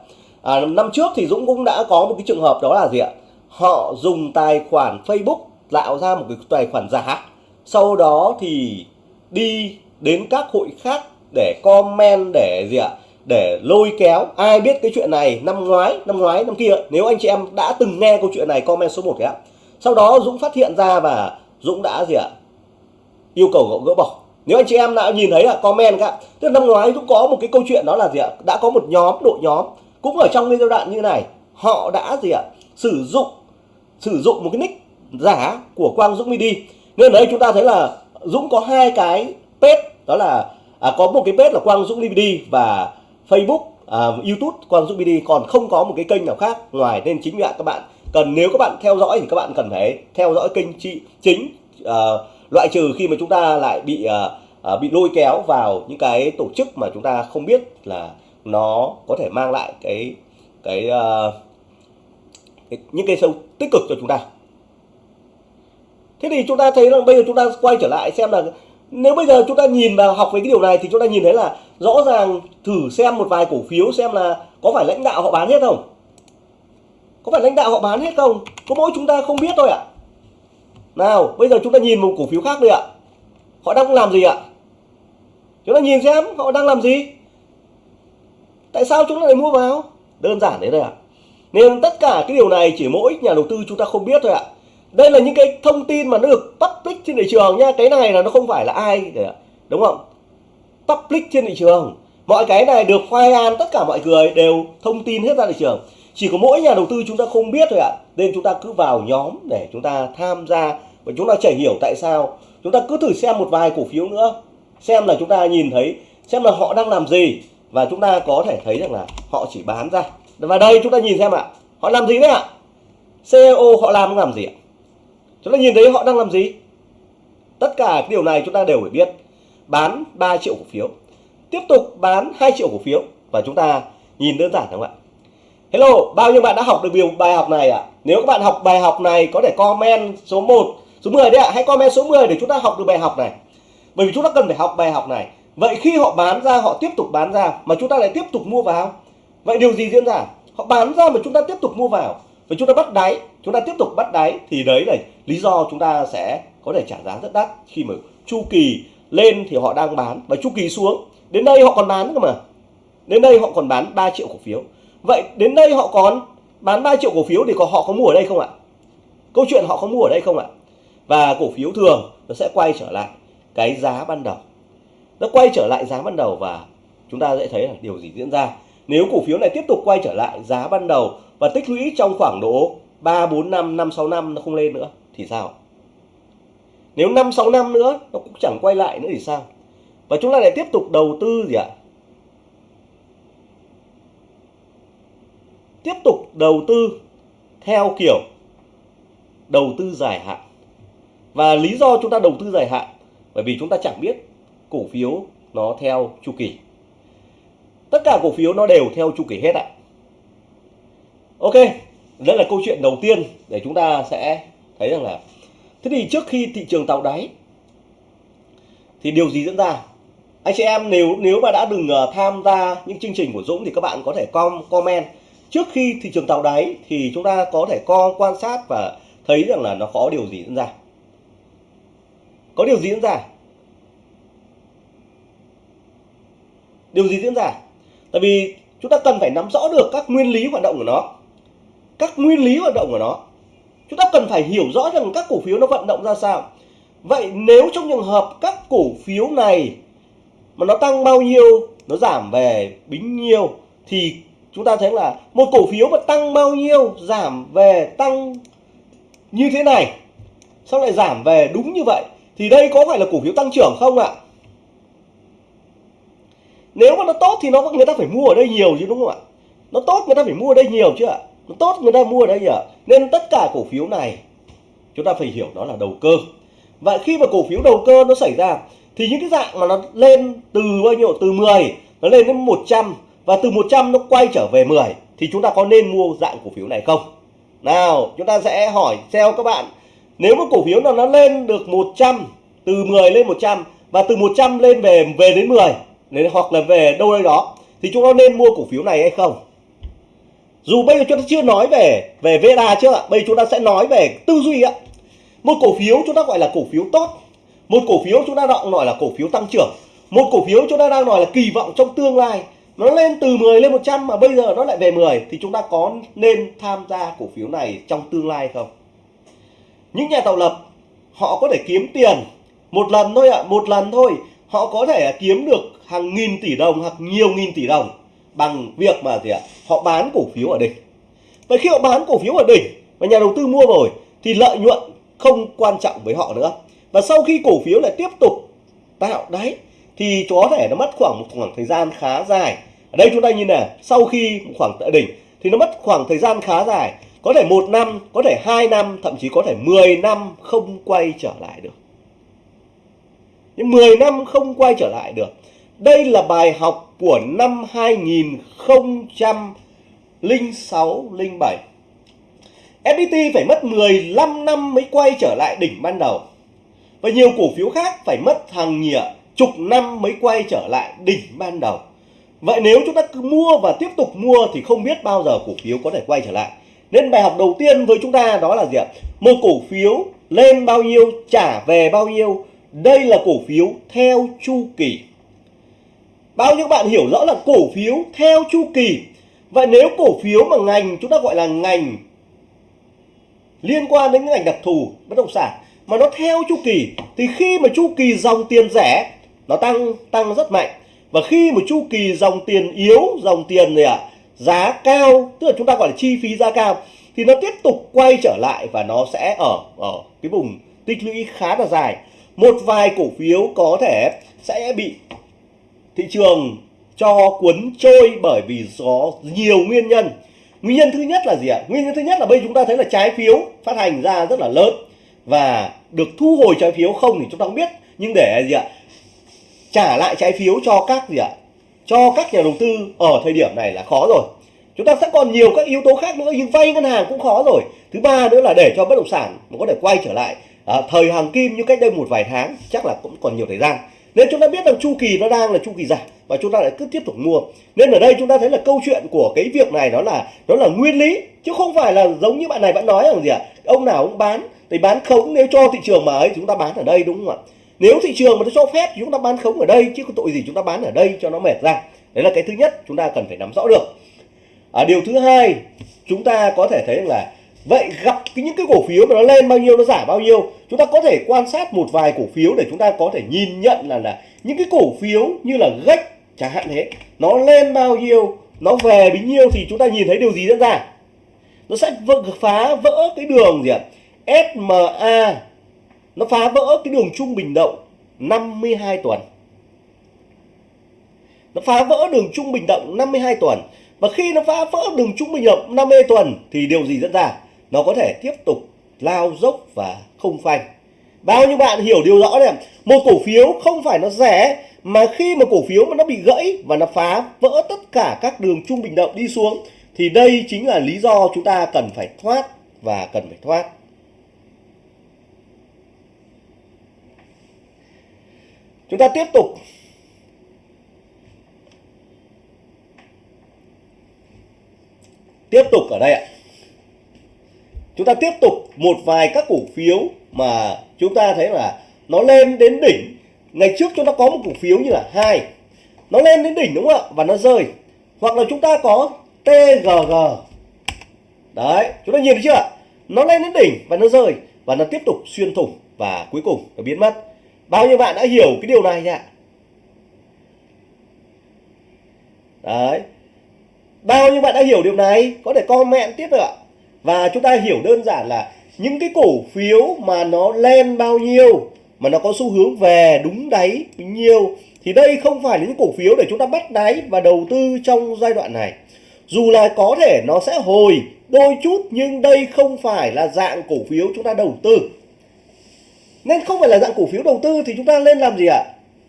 À, năm trước thì Dũng cũng đã có một cái trường hợp đó là gì ạ? Họ dùng tài khoản Facebook tạo ra một cái tài khoản giả. Sau đó thì đi đến các hội khác để comment, để gì ạ, để lôi kéo. Ai biết cái chuyện này năm ngoái năm ngoái, năm kia, nếu anh chị em đã từng nghe câu chuyện này, comment số 1 ạ. Sau đó Dũng phát hiện ra và Dũng đã gì ạ, yêu cầu gỡ bỏ. Nếu anh chị em đã nhìn thấy là comment các tức là năm ngoái Dũng có một cái câu chuyện đó là gì ạ, đã có một nhóm, đội nhóm cũng ở trong cái giai đoạn như này, họ đã gì ạ, sử dụng sử dụng một cái nick giả của Quang Dũng Mini. Nên đấy chúng ta thấy là Dũng có hai cái page đó là à, có một cái page là Quang Dũng Midi và Facebook à, YouTube Quang Dũng BD còn không có một cái kênh nào khác ngoài nên chính vì các bạn. Cần nếu các bạn theo dõi thì các bạn cần phải theo dõi kênh chị chính à, loại trừ khi mà chúng ta lại bị à, à, bị lôi kéo vào những cái tổ chức mà chúng ta không biết là nó có thể mang lại cái cái, à, cái những cái sâu tích cực cho chúng ta thế thì chúng ta thấy là bây giờ chúng ta quay trở lại xem là nếu bây giờ chúng ta nhìn vào học về cái điều này thì chúng ta nhìn thấy là rõ ràng thử xem một vài cổ phiếu xem là có phải lãnh đạo họ bán hết không? Có phải lãnh đạo họ bán hết không? Có mỗi chúng ta không biết thôi ạ. Nào, bây giờ chúng ta nhìn một cổ phiếu khác đi ạ. Họ đang làm gì ạ? Chúng ta nhìn xem họ đang làm gì. Tại sao chúng ta lại mua vào? Đơn giản đấy thôi ạ. Nên tất cả cái điều này chỉ mỗi nhà đầu tư chúng ta không biết thôi ạ đây là những cái thông tin mà nó được public trên thị trường nha. Cái này là nó không phải là ai đúng không? Public trên thị trường. Mọi cái này được khoai an tất cả mọi người đều thông tin hết ra thị trường. Chỉ có mỗi nhà đầu tư chúng ta không biết thôi ạ. Nên chúng ta cứ vào nhóm để chúng ta tham gia và chúng ta chảy hiểu tại sao. Chúng ta cứ thử xem một vài cổ phiếu nữa. Xem là chúng ta nhìn thấy, xem là họ đang làm gì. Và chúng ta có thể thấy rằng là họ chỉ bán ra. Và đây chúng ta nhìn xem ạ. Họ làm gì đấy ạ? CEO họ làm làm gì ạ? Chúng ta nhìn thấy họ đang làm gì tất cả điều này chúng ta đều phải biết bán 3 triệu cổ phiếu tiếp tục bán 2 triệu cổ phiếu và chúng ta nhìn đơn giản không ạ Hello, bao nhiêu bạn đã học được điều bài học này ạ? À? Nếu các bạn học bài học này có thể comment số 1, số 10 đấy ạ, à. hãy comment số 10 để chúng ta học được bài học này. Bởi vì chúng ta cần phải học bài học này. Vậy khi họ bán ra, họ tiếp tục bán ra mà chúng ta lại tiếp tục mua vào. Vậy điều gì diễn ra? Họ bán ra mà chúng ta tiếp tục mua vào. Và chúng ta bắt đáy, chúng ta tiếp tục bắt đáy thì đấy là lý do chúng ta sẽ có thể trả giá rất đắt. Khi mà chu kỳ lên thì họ đang bán và chu kỳ xuống. Đến đây họ còn bán cơ mà. Đến đây họ còn bán 3 triệu cổ phiếu. Vậy đến đây họ còn bán 3 triệu cổ phiếu thì có họ có mua ở đây không ạ? Câu chuyện họ có mua ở đây không ạ? Và cổ phiếu thường nó sẽ quay trở lại cái giá ban đầu. Nó quay trở lại giá ban đầu và chúng ta sẽ thấy là điều gì diễn ra. Nếu cổ phiếu này tiếp tục quay trở lại giá ban đầu và tích lũy trong khoảng độ 3 4 năm 5 6 năm nó không lên nữa, thì sao? Nếu 5 6 năm nữa, nó cũng chẳng quay lại nữa thì sao? Và chúng ta lại tiếp tục đầu tư gì ạ? Tiếp tục đầu tư theo kiểu đầu tư dài hạn. Và lý do chúng ta đầu tư dài hạn, bởi vì chúng ta chẳng biết cổ phiếu nó theo chu kỳ. Tất cả cổ phiếu nó đều theo chu kỳ hết ạ. À ok đây là câu chuyện đầu tiên để chúng ta sẽ thấy rằng là, thế thì trước khi thị trường tạo đáy, thì điều gì diễn ra? Anh chị em nếu nếu mà đã đừng ờ, tham gia những chương trình của Dũng thì các bạn có thể com, comment. Trước khi thị trường tạo đáy thì chúng ta có thể co, quan sát và thấy rằng là nó có điều gì diễn ra. Có điều gì diễn ra? Điều gì diễn ra? Tại vì chúng ta cần phải nắm rõ được các nguyên lý hoạt động của nó các nguyên lý hoạt động của nó. Chúng ta cần phải hiểu rõ rằng các cổ phiếu nó vận động ra sao. Vậy nếu trong trường hợp các cổ phiếu này mà nó tăng bao nhiêu, nó giảm về bính nhiêu, thì chúng ta thấy là một cổ phiếu mà tăng bao nhiêu, giảm về tăng như thế này sau lại giảm về đúng như vậy, thì đây có phải là cổ phiếu tăng trưởng không ạ? Nếu mà nó tốt thì nó, người ta phải mua ở đây nhiều chứ, đúng không ạ? Nó tốt, người ta phải mua ở đây nhiều chứ ạ nó tốt người ta mua ở đây nhỉ nên tất cả cổ phiếu này, chúng ta phải hiểu nó là đầu cơ. Và khi mà cổ phiếu đầu cơ nó xảy ra, thì những cái dạng mà nó lên từ bao nhiêu? Từ 10 nó lên đến 100 và từ 100 nó quay trở về 10 thì chúng ta có nên mua dạng cổ phiếu này không? Nào, chúng ta sẽ hỏi theo các bạn. Nếu mà cổ phiếu nào nó lên được 100 từ 10 lên 100 và từ 100 lên về về đến 10 đến hoặc là về đâu đây đó, thì chúng ta nên mua cổ phiếu này hay không? Dù bây giờ chúng ta chưa nói về về VDA chưa ạ bây giờ chúng ta sẽ nói về tư duy ạ. Một cổ phiếu chúng ta gọi là cổ phiếu tốt một cổ phiếu chúng ta đang gọi là cổ phiếu tăng trưởng một cổ phiếu chúng ta đang nói là kỳ vọng trong tương lai. Nó lên từ 10 lên 100 mà bây giờ nó lại về 10 thì chúng ta có nên tham gia cổ phiếu này trong tương lai không? Những nhà tạo lập họ có thể kiếm tiền một lần thôi ạ à, một lần thôi. Họ có thể kiếm được hàng nghìn tỷ đồng hoặc nhiều nghìn tỷ đồng bằng việc mà gì ạ? Họ bán cổ phiếu ở đỉnh. Và khi họ bán cổ phiếu ở đỉnh và nhà đầu tư mua rồi thì lợi nhuận không quan trọng với họ nữa. Và sau khi cổ phiếu lại tiếp tục tạo đáy thì có thể nó mất khoảng một khoảng thời gian khá dài. Ở đây chúng ta nhìn này, sau khi khoảng tại đỉnh thì nó mất khoảng thời gian khá dài. Có thể một năm, có thể hai năm, thậm chí có thể 10 năm không quay trở lại được. Nhưng 10 năm không quay trở lại được đây là bài học của năm 2006 07 FPT phải mất 15 năm mới quay trở lại đỉnh ban đầu. Và nhiều cổ phiếu khác phải mất hàng nhịa chục năm mới quay trở lại đỉnh ban đầu. Vậy nếu chúng ta cứ mua và tiếp tục mua thì không biết bao giờ cổ phiếu có thể quay trở lại. Nên bài học đầu tiên với chúng ta đó là gì ạ? Một cổ phiếu lên bao nhiêu, trả về bao nhiêu? Đây là cổ phiếu theo chu kỳ bao nhiêu bạn hiểu rõ là cổ phiếu theo chu kỳ. Vậy nếu cổ phiếu mà ngành chúng ta gọi là ngành liên quan đến ngành đặc thù bất động sản mà nó theo chu kỳ thì khi mà chu kỳ dòng tiền rẻ nó tăng tăng rất mạnh. Và khi mà chu kỳ dòng tiền yếu dòng tiền này ạ à, giá cao tức là chúng ta gọi là chi phí giá cao thì nó tiếp tục quay trở lại và nó sẽ ở ở cái vùng tích lũy khá là dài. Một vài cổ phiếu có thể sẽ bị thị trường cho cuốn trôi bởi vì có nhiều nguyên nhân. Nguyên nhân thứ nhất là gì ạ? Nguyên nhân thứ nhất là bây chúng ta thấy là trái phiếu phát hành ra rất là lớn và được thu hồi trái phiếu không thì chúng ta không biết. Nhưng để gì ạ? Trả lại trái phiếu cho các gì ạ? Cho các nhà đầu tư ở thời điểm này là khó rồi. Chúng ta sẽ còn nhiều các yếu tố khác nữa nhưng vay ngân hàng cũng khó rồi. Thứ ba nữa là để cho bất động sản nó có thể quay trở lại. À, thời hàng kim như cách đây một vài tháng chắc là cũng còn nhiều thời gian nên chúng ta biết rằng chu kỳ nó đang là chu kỳ giảm và chúng ta lại cứ tiếp tục mua. Nên ở đây chúng ta thấy là câu chuyện của cái việc này nó là nó là nguyên lý chứ không phải là giống như bạn này vẫn nói rằng gì ạ? À? ông nào cũng bán thì bán khống nếu cho thị trường mà ấy chúng ta bán ở đây đúng không ạ? Nếu thị trường mà nó cho phép thì chúng ta bán khống ở đây chứ có tội gì chúng ta bán ở đây cho nó mệt ra. Đấy là cái thứ nhất chúng ta cần phải nắm rõ được. À, điều thứ hai chúng ta có thể thấy là vậy gặp những cái cổ phiếu mà nó lên bao nhiêu, nó giảm bao nhiêu, chúng ta có thể quan sát một vài cổ phiếu để chúng ta có thể nhìn nhận là là những cái cổ phiếu như là gách chẳng hạn thế, nó lên bao nhiêu, nó về bấy nhiêu thì chúng ta nhìn thấy điều gì diễn ra? Nó sẽ vỡ, phá vỡ cái đường gì ạ? SMA nó phá vỡ cái đường trung bình động 52 tuần. Nó phá vỡ đường trung bình động 52 tuần. Và khi nó phá vỡ đường trung bình động 50 tuần thì điều gì diễn ra? Nó có thể tiếp tục lao dốc và không phanh. Bao nhiêu bạn hiểu điều rõ này một cổ phiếu không phải nó rẻ, mà khi mà cổ phiếu mà nó bị gãy và nó phá vỡ tất cả các đường trung bình động đi xuống, thì đây chính là lý do chúng ta cần phải thoát và cần phải thoát. Chúng ta tiếp tục. Tiếp tục ở đây ạ chúng ta tiếp tục một vài các cổ phiếu mà chúng ta thấy là nó lên đến đỉnh. Ngày trước chúng ta có một cổ phiếu như là hai. Nó lên đến đỉnh đúng không ạ? Và nó rơi. Hoặc là chúng ta có TGG đấy, chúng ta nhìn thấy chưa nó lên đến đỉnh và nó rơi. Và nó tiếp tục xuyên thủng và cuối cùng nó biến mất. Bao nhiêu bạn đã hiểu cái điều này nhỉ? Đấy. Bao nhiêu bạn đã hiểu điều này? Có thể comment tiếp được ạ và chúng ta hiểu đơn giản là những cái cổ phiếu mà nó lên bao nhiêu, mà nó có xu hướng về đúng đáy bao nhiêu thì đây không phải là những cổ phiếu để chúng ta bắt đáy và đầu tư trong giai đoạn này. Dù là có thể nó sẽ hồi đôi chút, nhưng đây không phải là dạng cổ phiếu chúng ta đầu tư. Nên không phải là dạng cổ phiếu đầu tư thì chúng ta nên làm gì ạ?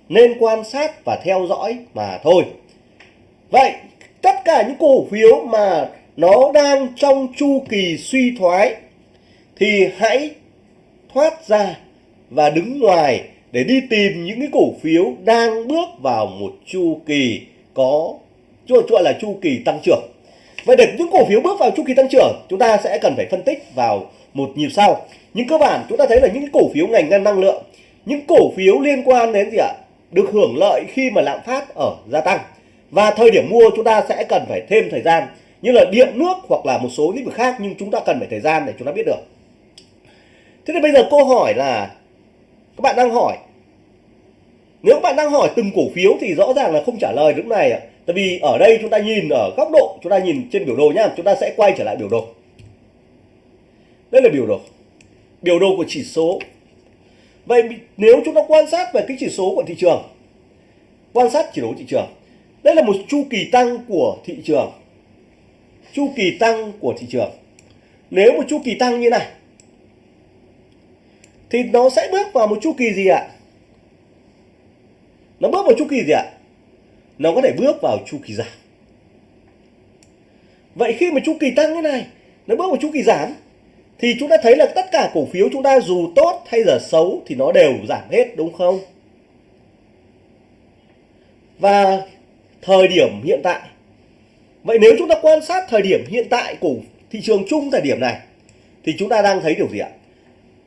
Nên quan sát và theo dõi mà thôi. Vậy, tất cả những cổ phiếu mà nó đang trong chu kỳ suy thoái, thì hãy thoát ra và đứng ngoài để đi tìm những cái cổ phiếu đang bước vào một chu kỳ có gọi là chu kỳ tăng trưởng. Vậy để những cổ phiếu bước vào chu kỳ tăng trưởng, chúng ta sẽ cần phải phân tích vào một nhịp sau. Nhưng cơ bản, chúng ta thấy là những cổ phiếu ngành năng lượng, những cổ phiếu liên quan đến gì ạ? Được hưởng lợi khi mà lạm phát ở gia tăng. Và thời điểm mua, chúng ta sẽ cần phải thêm thời gian như là điện, nước hoặc là một số lĩnh vực khác, nhưng chúng ta cần phải thời gian để chúng ta biết được. Thế thì bây giờ câu hỏi là, các bạn đang hỏi, nếu các bạn đang hỏi từng cổ phiếu thì rõ ràng là không trả lời lúc này ạ. Tại vì ở đây chúng ta nhìn, ở góc độ chúng ta nhìn trên biểu đồ nhá, chúng ta sẽ quay trở lại biểu đồ. Đây là biểu đồ. Biểu đồ của chỉ số. Vậy nếu chúng ta quan sát về cái chỉ số của thị trường, quan sát chỉ số thị trường, đây là một chu kỳ tăng của thị trường chu kỳ tăng của thị trường. Nếu một chu kỳ tăng như này, thì nó sẽ bước vào một chu kỳ gì ạ? Nó bước vào chu kỳ gì ạ? Nó có thể bước vào chu kỳ giảm. Vậy khi mà chu kỳ tăng như này, nó bước vào chu kỳ giảm, thì chúng ta thấy là tất cả cổ phiếu chúng ta dù tốt hay giờ xấu thì nó đều giảm hết, đúng không? Và thời điểm hiện tại vậy nếu chúng ta quan sát thời điểm hiện tại của thị trường chung thời điểm này, thì chúng ta đang thấy điều gì ạ?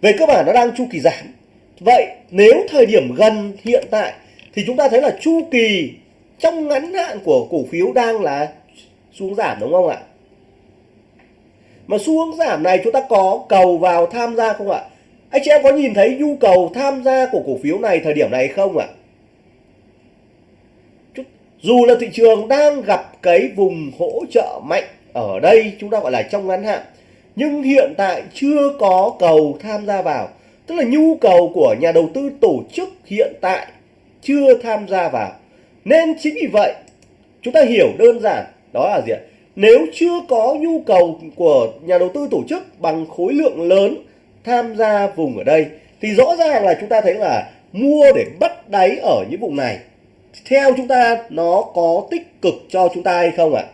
Về cơ bản nó đang chu kỳ giảm. Vậy nếu thời điểm gần hiện tại, thì chúng ta thấy là chu kỳ trong ngắn hạn của cổ phiếu đang là xuống giảm, đúng không ạ? Mà xu hướng giảm này chúng ta có cầu vào tham gia không ạ? Anh chị em có nhìn thấy nhu cầu tham gia của cổ phiếu này thời điểm này không ạ? Dù là thị trường đang gặp cái vùng hỗ trợ mạnh ở đây, chúng ta gọi là trong ngắn hạn, nhưng hiện tại chưa có cầu tham gia vào. Tức là nhu cầu của nhà đầu tư tổ chức hiện tại chưa tham gia vào. Nên chính vì vậy, chúng ta hiểu đơn giản, đó là gì ạ? Nếu chưa có nhu cầu của nhà đầu tư tổ chức bằng khối lượng lớn tham gia vùng ở đây, thì rõ ràng là chúng ta thấy là mua để bắt đáy ở những vùng này theo chúng ta, nó có tích cực cho chúng ta hay không ạ?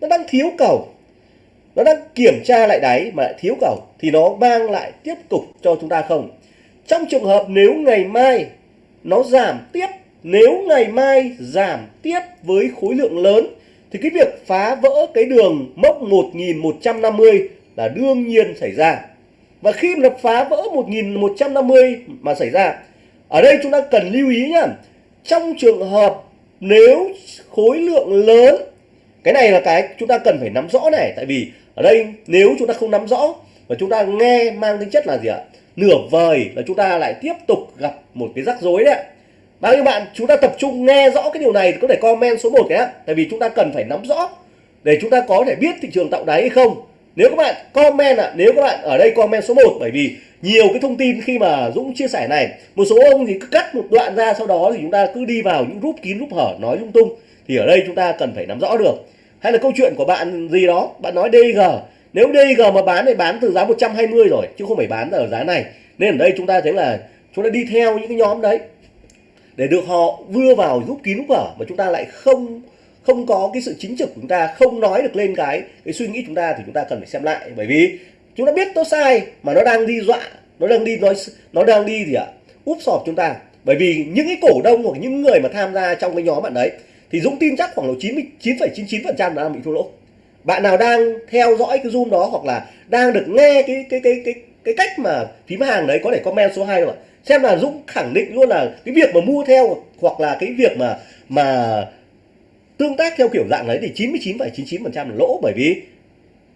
Nó đang thiếu cầu. Nó đang kiểm tra lại đáy mà lại thiếu cầu. Thì nó mang lại tiếp tục cho chúng ta không? Trong trường hợp nếu ngày mai nó giảm tiếp, nếu ngày mai giảm tiếp với khối lượng lớn, thì cái việc phá vỡ cái đường mốc 1150 là đương nhiên xảy ra. Và khi mà phá vỡ 1150 mà xảy ra, ở đây chúng ta cần lưu ý nhá. Trong trường hợp nếu khối lượng lớn, cái này là cái chúng ta cần phải nắm rõ này, tại vì ở đây nếu chúng ta không nắm rõ và chúng ta nghe mang tính chất là gì ạ? Nửa vời là chúng ta lại tiếp tục gặp một cái rắc rối đấy bao nhiêu bạn chúng ta tập trung nghe rõ cái điều này có thể comment số 1 cái tại vì chúng ta cần phải nắm rõ để chúng ta có thể biết thị trường tạo đáy hay không nếu các bạn comment ạ à, nếu các bạn ở đây comment số 1 bởi vì nhiều cái thông tin khi mà Dũng chia sẻ này một số ông thì cứ cắt một đoạn ra sau đó thì chúng ta cứ đi vào những group kín group hở nói lung tung. Thì ở đây chúng ta cần phải nắm rõ được. Hay là câu chuyện của bạn gì đó bạn nói DG nếu DG mà bán thì bán từ giá 120 rồi chứ không phải bán ở giá này. Nên ở đây chúng ta thấy là chúng ta đi theo những cái nhóm đấy. Để được họ vừa vào giúp kín lúc vở mà chúng ta lại không không có cái sự chính trực của chúng ta không nói được lên cái cái suy nghĩ chúng ta thì chúng ta cần phải xem lại. Bởi vì chúng ta biết nó sai mà nó đang đi dọa nó đang đi nói nó đang đi gì ạ? Úp sọp chúng ta. Bởi vì những cái cổ đông hoặc những người mà tham gia trong cái nhóm bạn đấy thì Dũng tin chắc khoảng độ 99,99% là đang bị thua lỗ. Bạn nào đang theo dõi cái zoom đó hoặc là đang được nghe cái cái cái cái cái cách mà phím hàng đấy có thể comment số 2 rồi xem là Dũng khẳng định luôn là cái việc mà mua theo hoặc là cái việc mà mà tương tác theo kiểu dạng đấy thì 99,99% là lỗ bởi vì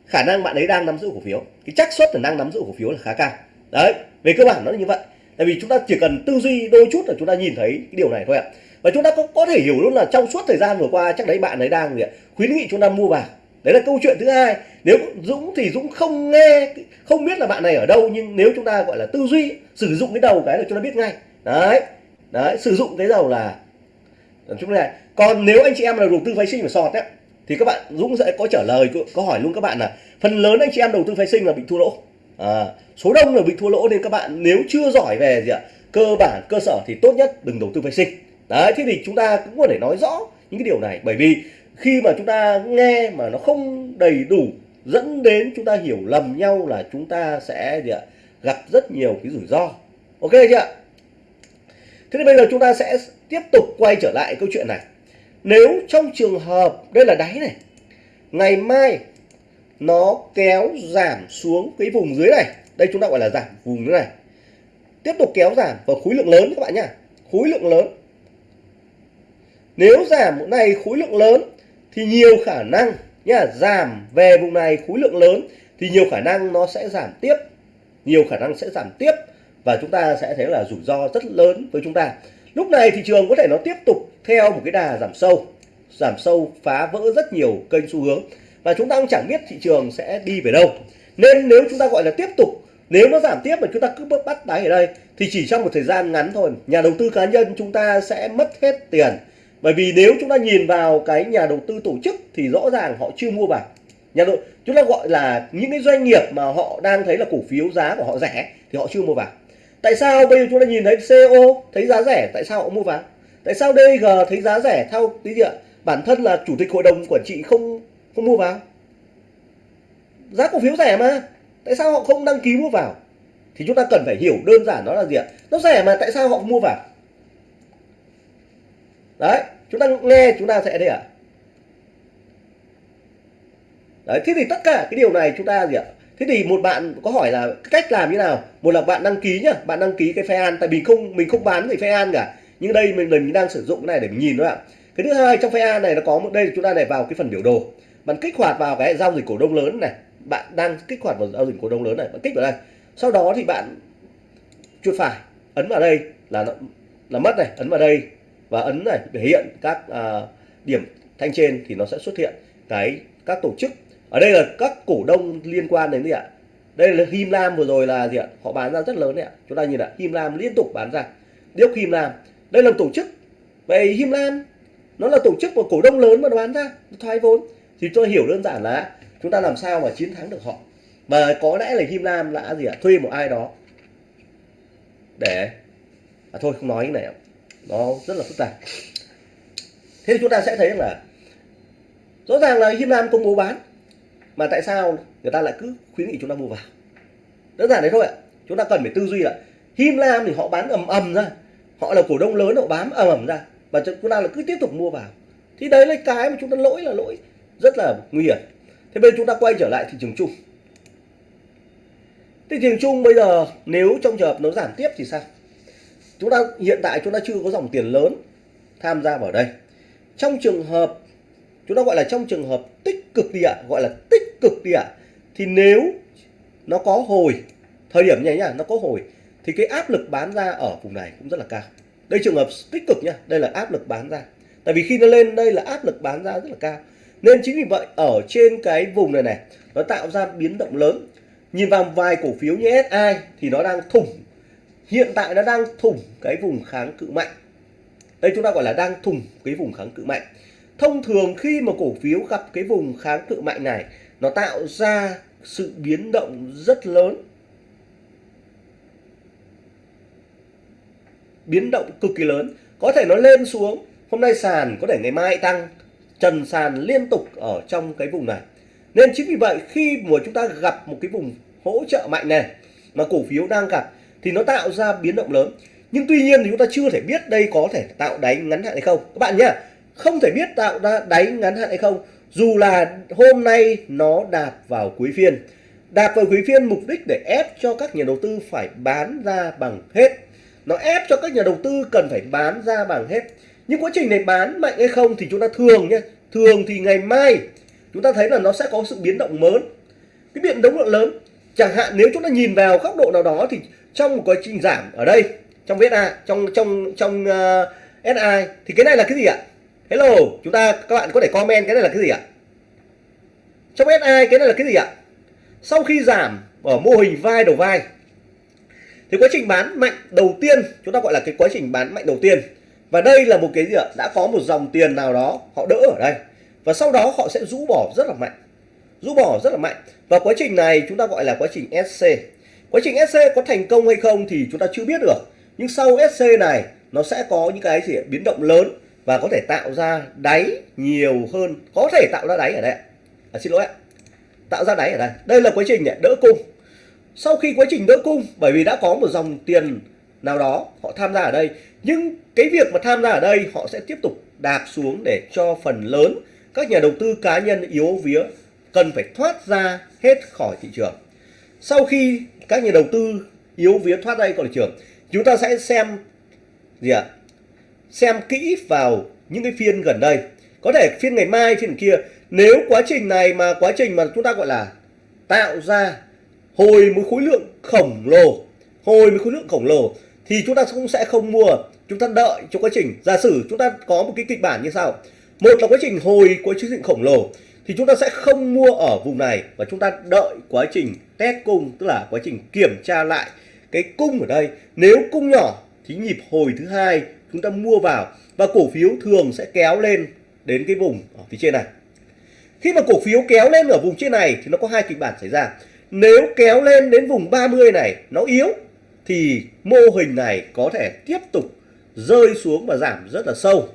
khả năng bạn ấy đang nắm giữ cổ phiếu. Cái xác suất là đang nắm giữ cổ phiếu là khá cao. Đấy về cơ bản nó là như vậy. Tại vì chúng ta chỉ cần tư duy đôi chút là chúng ta nhìn thấy cái điều này thôi ạ. Và chúng ta có có thể hiểu luôn là trong suốt thời gian vừa qua chắc đấy bạn ấy đang gì ạ khuyến nghị chúng ta mua vào. Đấy là câu chuyện thứ hai. Nếu Dũng thì Dũng không nghe không biết là bạn này ở đâu nhưng nếu chúng ta gọi là tư duy sử dụng cái đầu cái là chúng ta biết ngay. Đấy đấy sử dụng cái đầu là chúng này. còn nếu anh chị em là đầu tư phái sinh và sọt ấy, thì các bạn Dũng sẽ có trả lời có hỏi luôn các bạn là phần lớn anh chị em đầu tư phái sinh là bị thua lỗ. À, số đông là bị thua lỗ nên các bạn nếu chưa giỏi về gì ạ cơ bản cơ sở thì tốt nhất đừng đầu tư phái sinh. Đấy thế thì chúng ta cũng có thể nói rõ những cái điều này. Bởi vì khi mà chúng ta nghe mà nó không đầy đủ dẫn đến chúng ta hiểu lầm nhau là chúng ta sẽ gì ạ gặp rất nhiều cái rủi ro. Ok chưa thế thì bây giờ chúng ta sẽ tiếp tục quay trở lại câu chuyện này. Nếu trong trường hợp, đây là đáy này, ngày mai nó kéo giảm xuống cái vùng dưới này, đây chúng ta gọi là giảm vùng dưới này. Tiếp tục kéo giảm và khối lượng lớn các bạn nhá, khối lượng lớn. Nếu giảm một này khối lượng lớn thì nhiều khả năng nhá, giảm về vùng này khối lượng lớn thì nhiều khả năng nó sẽ giảm tiếp, nhiều khả năng sẽ giảm tiếp và chúng ta sẽ thấy là rủi ro rất lớn với chúng ta. Lúc này thị trường có thể nó tiếp tục theo một cái đà giảm sâu giảm sâu phá vỡ rất nhiều kênh xu hướng và chúng ta cũng chẳng biết thị trường sẽ đi về đâu. Nên nếu chúng ta gọi là tiếp tục, nếu nó giảm tiếp mà chúng ta cứ bắt đáy ở đây, thì chỉ trong một thời gian ngắn thôi, nhà đầu tư cá nhân chúng ta sẽ mất hết tiền. Bởi vì nếu chúng ta nhìn vào cái nhà đầu tư tổ chức thì rõ ràng họ chưa mua vào. Nhà đầu, chúng ta gọi là những cái doanh nghiệp mà họ đang thấy là cổ phiếu giá của họ rẻ thì họ chưa mua vào tại sao bây giờ chúng ta nhìn thấy CO thấy giá rẻ? Tại sao họ mua vào? Tại sao DG thấy giá rẻ theo tí gì ạ? Bản thân là chủ tịch hội đồng quản trị không không mua vào. Giá cổ phiếu rẻ mà. Tại sao họ không đăng ký mua vào? Thì chúng ta cần phải hiểu đơn giản đó là gì ạ? Nó rẻ mà, tại sao họ không mua vào? Đấy, chúng ta nghe chúng ta sẽ đây ạ. Đấy, thế thì tất cả cái điều này chúng ta gì ạ? Thế thì một bạn có hỏi là cách làm như nào? Một là bạn đăng ký nhá bạn đăng ký cái phe an tại vì không mình không bán gì phe an cả. Nhưng đây mình mình đang sử dụng cái này để mình nhìn đó ạ. Cái thứ hai trong phe an này nó có một đây chúng ta này vào cái phần biểu đồ. Bạn kích hoạt vào cái giao dịch cổ đông lớn này. Bạn đang kích hoạt vào giao dịch cổ đông lớn này bạn kích vào đây. Sau đó thì bạn chuột phải ấn vào đây là nó là mất này ấn vào đây và ấn này để hiện các à, điểm thanh trên thì nó sẽ xuất hiện cái các tổ chức ở đây là các cổ đông liên quan đến gì ạ? Đây là Him Lam vừa rồi là gì ạ? Họ bán ra rất lớn đấy ạ. Chúng ta nhìn ạ Him Lam liên tục bán ra. Điếc Him Lam. Đây là tổ chức. Vậy Him Lam nó là tổ chức của cổ đông lớn mà nó bán ra thoái vốn. Thì tôi hiểu đơn giản là chúng ta làm sao mà chiến thắng được họ. Mà có lẽ là Him Lam đã gì ạ thuê một ai đó để à, thôi không nói cái này nó rất là phức tạp. Thế thì chúng ta sẽ thấy là rõ ràng là Him Lam công bố bán mà tại sao người ta lại cứ khuyến nghị chúng ta mua vào? Đơn giản đấy thôi ạ. Chúng ta cần phải tư duy là Him Lam thì họ bán ầm ầm ra. Họ là cổ đông lớn, họ bám ầm ầm ra. Và chúng ta là cứ tiếp tục mua vào. Thì đấy là cái mà chúng ta lỗi là lỗi rất là nguy hiểm. Thế bây giờ chúng ta quay trở lại thị trường chung. Thị trường chung bây giờ nếu trong trường hợp nó giảm tiếp thì sao? Chúng ta, hiện tại chúng ta chưa có dòng tiền lớn tham gia vào đây. Trong trường hợp, chúng ta gọi là trong trường hợp tích cực đi ạ, gọi là tích cực đi ạ. Thì nếu nó có hồi, thời điểm này nhá, nó có hồi, thì cái áp lực bán ra ở vùng này cũng rất là cao. Đây trường hợp tích cực nhá, đây là áp lực bán ra. Tại vì khi nó lên, đây là áp lực bán ra rất là cao. Nên chính vì vậy, ở trên cái vùng này này, nó tạo ra biến động lớn. Nhìn vào vài cổ phiếu như SI thì nó đang thủng. Hiện tại nó đang thủng cái vùng kháng cự mạnh. Đây chúng ta gọi là đang thủng cái vùng kháng cự mạnh. Thông thường khi mà cổ phiếu gặp cái vùng kháng cự mạnh này nó tạo ra sự biến động rất lớn. Biến động cực kỳ lớn. Có thể nó lên xuống. Hôm nay sàn, có thể ngày mai tăng. Trần sàn liên tục ở trong cái vùng này. Nên chính vì vậy, khi mà chúng ta gặp một cái vùng hỗ trợ mạnh này, mà cổ phiếu đang gặp, thì nó tạo ra biến động lớn. Nhưng tuy nhiên thì chúng ta chưa thể biết đây có thể tạo đáy ngắn hạn hay không. Các bạn nhé không thể biết tạo ra đáy ngắn hạn hay không dù là hôm nay nó đạp vào cuối phiên. Đạp vào cuối phiên mục đích để ép cho các nhà đầu tư phải bán ra bằng hết. Nó ép cho các nhà đầu tư cần phải bán ra bằng hết. Nhưng quá trình này bán mạnh hay không thì chúng ta thường nhé. Thường thì ngày mai chúng ta thấy là nó sẽ có sự biến động lớn. Cái biến động lớn chẳng hạn nếu chúng ta nhìn vào góc độ nào đó thì trong một quá trình giảm ở đây trong VSA trong trong trong ờ, uh, SI thì cái này là cái gì ạ? Hello, chúng ta, các bạn có thể comment cái này là cái gì ạ? Trong SI cái này là cái gì ạ? Sau khi giảm ở mô hình vai đầu vai, thì quá trình bán mạnh đầu tiên, chúng ta gọi là cái quá trình bán mạnh đầu tiên. Và đây là một cái gì ạ? Đã có một dòng tiền nào đó họ đỡ ở đây. Và sau đó họ sẽ rũ bỏ rất là mạnh. Rũ bỏ rất là mạnh. Và quá trình này chúng ta gọi là quá trình SC quá trình SC có thành công hay không thì chúng ta chưa biết được. Nhưng sau SC này, nó sẽ có những cái gì biến động lớn và có thể tạo ra đáy nhiều hơn có thể tạo ra đáy ở đây à, xin lỗi ạ. Tạo ra đáy ở đây. Đây là quá trình để đỡ cung. Sau khi quá trình đỡ cung bởi vì đã có một dòng tiền nào đó họ tham gia ở đây nhưng cái việc mà tham gia ở đây họ sẽ tiếp tục đạp xuống để cho phần lớn các nhà đầu tư cá nhân yếu vía cần phải thoát ra hết khỏi thị trường. Sau khi các nhà đầu tư yếu vía thoát ra khỏi thị trường chúng ta sẽ xem gì ạ? Xem kỹ vào những cái phiên gần đây. Có thể phiên ngày mai, phiên kia, nếu quá trình này mà quá trình mà chúng ta gọi là tạo ra hồi một khối lượng khổng lồ, hồi một khối lượng khổng lồ, thì chúng ta cũng sẽ không mua. Chúng ta đợi cho quá trình. Giả sử chúng ta có một cái kịch bản như sau. Một là quá trình hồi quá trình khổng lồ, thì chúng ta sẽ không mua ở vùng này và chúng ta đợi quá trình test cung, tức là quá trình kiểm tra lại cái cung ở đây. Nếu cung nhỏ thì nhịp hồi thứ hai chúng ta mua vào và cổ phiếu thường sẽ kéo lên đến cái vùng ở phía trên này. Khi mà cổ phiếu kéo lên ở vùng trên này thì nó có hai kịch bản xảy ra. Nếu kéo lên đến vùng 30 này nó yếu thì mô hình này có thể tiếp tục rơi xuống và giảm rất là sâu.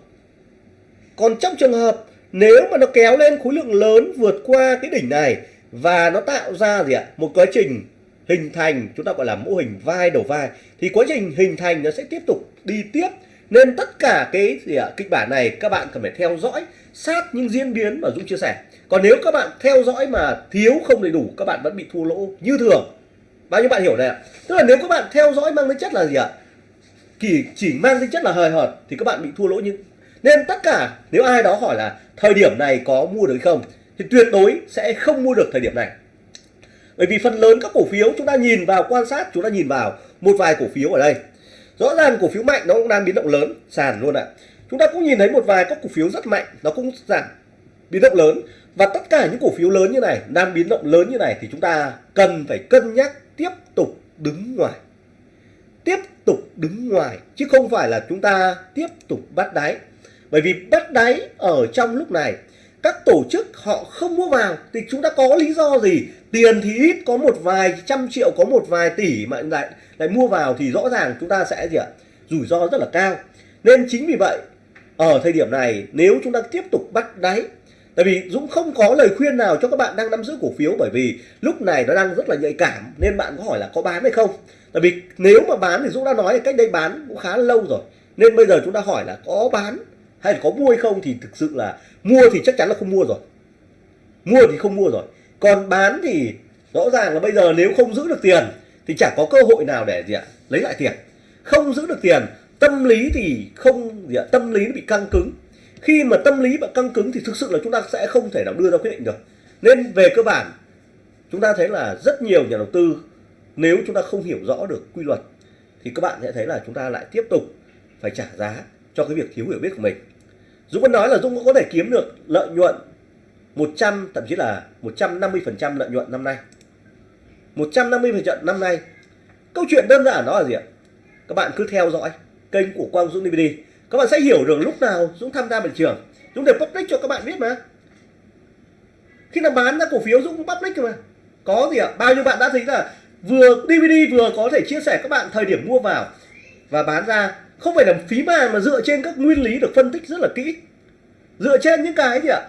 Còn trong trường hợp nếu mà nó kéo lên khối lượng lớn vượt qua cái đỉnh này và nó tạo ra gì ạ? Một quá trình hình thành, chúng ta gọi là mô hình vai đầu vai, thì quá trình hình thành nó sẽ tiếp tục đi tiếp. Nên tất cả cái gì ạ? Kịch bản này các bạn cần phải theo dõi, sát những diễn biến mà Dũng chia sẻ. Còn nếu các bạn theo dõi mà thiếu không đầy đủ, các bạn vẫn bị thua lỗ như thường. Bao nhiêu bạn hiểu này ạ? Tức là nếu các bạn theo dõi mang tính chất là gì ạ? Chỉ chỉ mang tính chất là hời hợt thì các bạn bị thua lỗ như nên tất cả, nếu ai đó hỏi là thời điểm này có mua được không, thì tuyệt đối sẽ không mua được thời điểm này bởi vì phần lớn các cổ phiếu chúng ta nhìn vào, quan sát, chúng ta nhìn vào một vài cổ phiếu ở đây. Rõ ràng cổ phiếu mạnh nó cũng đang biến động lớn, sàn luôn ạ. Chúng ta cũng nhìn thấy một vài các cổ phiếu rất mạnh, nó cũng giảm biến động lớn. Và tất cả những cổ phiếu lớn như này, đang biến động lớn như này thì chúng ta cần phải cân nhắc tiếp tục đứng ngoài. Tiếp tục đứng ngoài, chứ không phải là chúng ta tiếp tục bắt đáy. Bởi vì bắt đáy ở trong lúc này các tổ chức họ không mua vào thì chúng ta có lý do gì? Tiền thì ít, có một vài trăm triệu, có một vài tỷ mà lại lại mua vào thì rõ ràng chúng ta sẽ gì ạ? Rủi ro rất là cao. Nên chính vì vậy, ở thời điểm này, nếu chúng ta tiếp tục bắt đáy, tại vì Dũng không có lời khuyên nào cho các bạn đang nắm giữ cổ phiếu, bởi vì lúc này nó đang rất là nhạy cảm, nên bạn có hỏi là có bán hay không? Tại vì nếu mà bán thì Dũng đã nói là cách đây bán cũng khá lâu rồi. Nên bây giờ chúng ta hỏi là có bán hay là có mua hay không thì thực sự là mua thì chắc chắn là không mua rồi. Mua thì không mua rồi. Còn bán thì rõ ràng là bây giờ nếu không giữ được tiền thì chẳng có cơ hội nào để gì ạ, lấy lại tiền. Không giữ được tiền, tâm lý thì không gì ạ, tâm lý nó bị căng cứng. Khi mà tâm lý bị căng cứng thì thực sự là chúng ta sẽ không thể nào đưa ra quyết định được. Nên về cơ bản, chúng ta thấy là rất nhiều nhà đầu tư, nếu chúng ta không hiểu rõ được quy luật thì các bạn sẽ thấy là chúng ta lại tiếp tục phải trả giá cho cái việc thiếu hiểu biết của mình. Dũng vẫn nói là Dũng cũng có thể kiếm được lợi nhuận 100 thậm chí là 150% lợi nhuận năm nay. 150% năm nay. Câu chuyện đơn giản đó là gì ạ? Các bạn cứ theo dõi kênh của Quang Dũng DVD các bạn sẽ hiểu được lúc nào Dũng tham gia thị trường. Dũng để public cho các bạn biết mà. Khi nào bán ra cổ phiếu, Dũng cũng public mà. Có gì ạ? Bao nhiêu bạn đã thấy là vừa DVD vừa có thể chia sẻ các bạn thời điểm mua vào và bán ra không phải là phí màng mà dựa trên các nguyên lý được phân tích rất là kỹ. Dựa trên những cái gì ạ?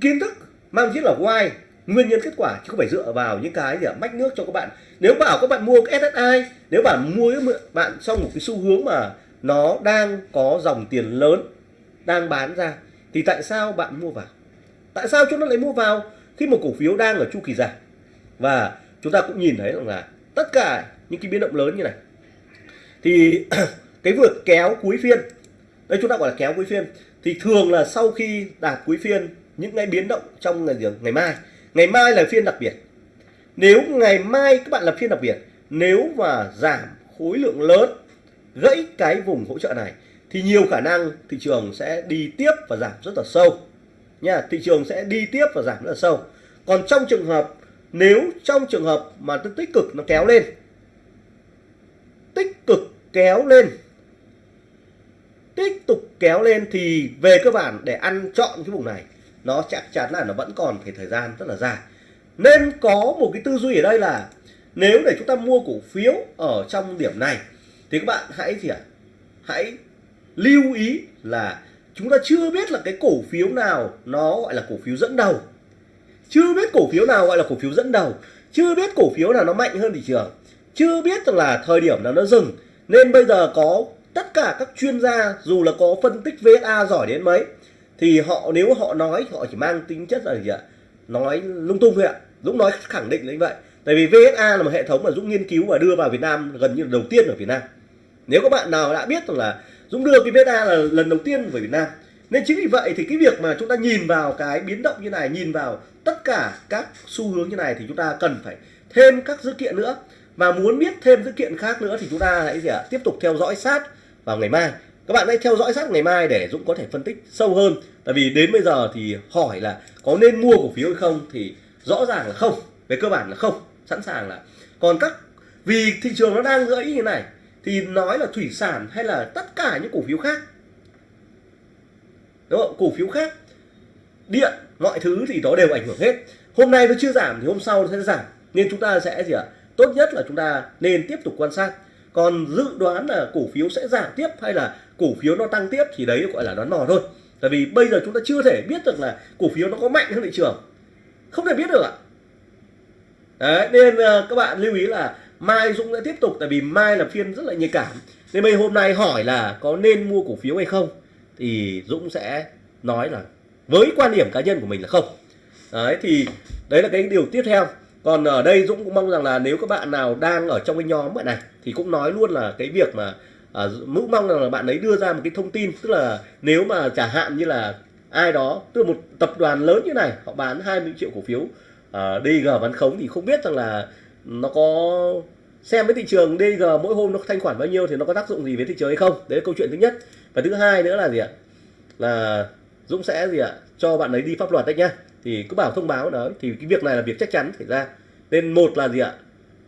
Kiến thức, mang chính là why. Nguyên nhân kết quả chứ không phải dựa vào những cái gì ạ? Mách nước cho các bạn. Nếu bảo các bạn mua cái SSI nếu bạn mua bạn xong một cái xu hướng mà nó đang có dòng tiền lớn, đang bán ra, thì tại sao bạn mua vào? Tại sao chúng ta lại mua vào khi một cổ phiếu đang ở chu kỳ giảm và chúng ta cũng nhìn thấy rằng là tất cả những cái biến động lớn như này. Thì cái vượt kéo cuối phiên. Đây chúng ta gọi là kéo cuối phiên. Thì thường là sau khi đạt cuối phiên, những cái biến động trong ngày ngày mai. Ngày mai là phiên đặc biệt. Nếu ngày mai các bạn là phiên đặc biệt, nếu mà giảm khối lượng lớn, gãy cái vùng hỗ trợ này, thì nhiều khả năng thị trường sẽ đi tiếp và giảm rất là sâu. Nha, thị trường sẽ đi tiếp và giảm rất là sâu. Còn trong trường hợp, nếu trong trường hợp mà tích cực nó kéo lên, tích cực kéo lên tiếp tục kéo lên thì về cơ bản để ăn chọn cái vùng này, nó chắc chắn là nó vẫn còn phải thời gian rất là dài. Nên có một cái tư duy ở đây là nếu để chúng ta mua cổ phiếu ở trong điểm này thì các bạn hãy gì ạ? Hãy lưu ý là chúng ta chưa biết là cái cổ phiếu nào nó gọi là cổ phiếu dẫn đầu. Chưa biết cổ phiếu nào gọi là cổ phiếu dẫn đầu. Chưa biết cổ phiếu nào nó mạnh hơn thị trường. Chưa biết rằng là thời điểm nào nó dừng. Nên bây giờ có tất cả các chuyên gia, dù là có phân tích VSA giỏi đến mấy, thì họ, nếu họ nói, họ chỉ mang tính chất là gì ạ? Nói lung tung thôi ạ. Dũng nói khẳng định là như vậy. Tại vì VSA là một hệ thống mà Dũng nghiên cứu và đưa vào Việt Nam gần như là đầu tiên ở Việt Nam. Nếu các bạn nào đã biết rằng là Dũng đưa cái VSA là lần đầu tiên về Việt Nam, nên chính vì vậy thì cái việc mà chúng ta nhìn vào cái biến động như này, nhìn vào tất cả các xu hướng như này thì chúng ta cần phải thêm các dữ kiện nữa. Và muốn biết thêm dữ kiện khác nữa thì chúng ta hãy gì ạ? Tiếp tục theo dõi sát vào ngày mai. Các bạn hãy theo dõi sát ngày mai để Dũng có thể phân tích sâu hơn. Tại vì đến bây giờ thì hỏi là có nên mua cổ phiếu hay không thì rõ ràng là không. Về cơ bản là không. Sẵn sàng là. Còn các, vì thị trường nó đang gãy như này, thì nói là thủy sản hay là tất cả những cổ phiếu khác. Đúng không? Cổ phiếu khác, điện, mọi thứ thì nó đều ảnh hưởng hết. Hôm nay nó chưa giảm thì hôm sau nó sẽ giảm. Nên chúng ta sẽ gì ạ? Tốt nhất là chúng ta nên tiếp tục quan sát còn dự đoán là cổ phiếu sẽ giảm tiếp hay là cổ phiếu nó tăng tiếp thì đấy gọi là đoán mò thôi. Tại vì bây giờ chúng ta chưa thể biết được là cổ phiếu nó có mạnh hơn thị trường. Không thể biết được ạ. Đấy, nên ờ, các bạn lưu ý là mai dũng sẽ tiếp tục tại vì mai là phiên rất là nhạy cảm. Nên bây hôm nay hỏi là có nên mua cổ phiếu hay không, thì dũng sẽ nói là với quan điểm cá nhân của mình là không. Đấy, thì đấy là cái điều tiếp theo còn ở đây Dũng cũng mong rằng là nếu các bạn nào đang ở trong cái nhóm này thì cũng nói luôn là cái việc mà à, Dũng mong rằng là bạn ấy đưa ra một cái thông tin. Tức là nếu mà trả hạn như là ai đó tức là một tập đoàn lớn như này họ bán 20 triệu cổ phiếu à, DG bán khống thì không biết rằng là nó có xem với thị trường DG mỗi hôm nó thanh khoản bao nhiêu thì nó có tác dụng gì với thị trường hay không. Đấy là câu chuyện thứ nhất. Và thứ hai nữa là gì ạ? Là Dũng sẽ gì ạ? Cho bạn ấy đi pháp luật đấy nhá thì cứ bảo thông báo đó thì cái việc này là việc chắc chắn xảy ra. Nên một là gì ạ?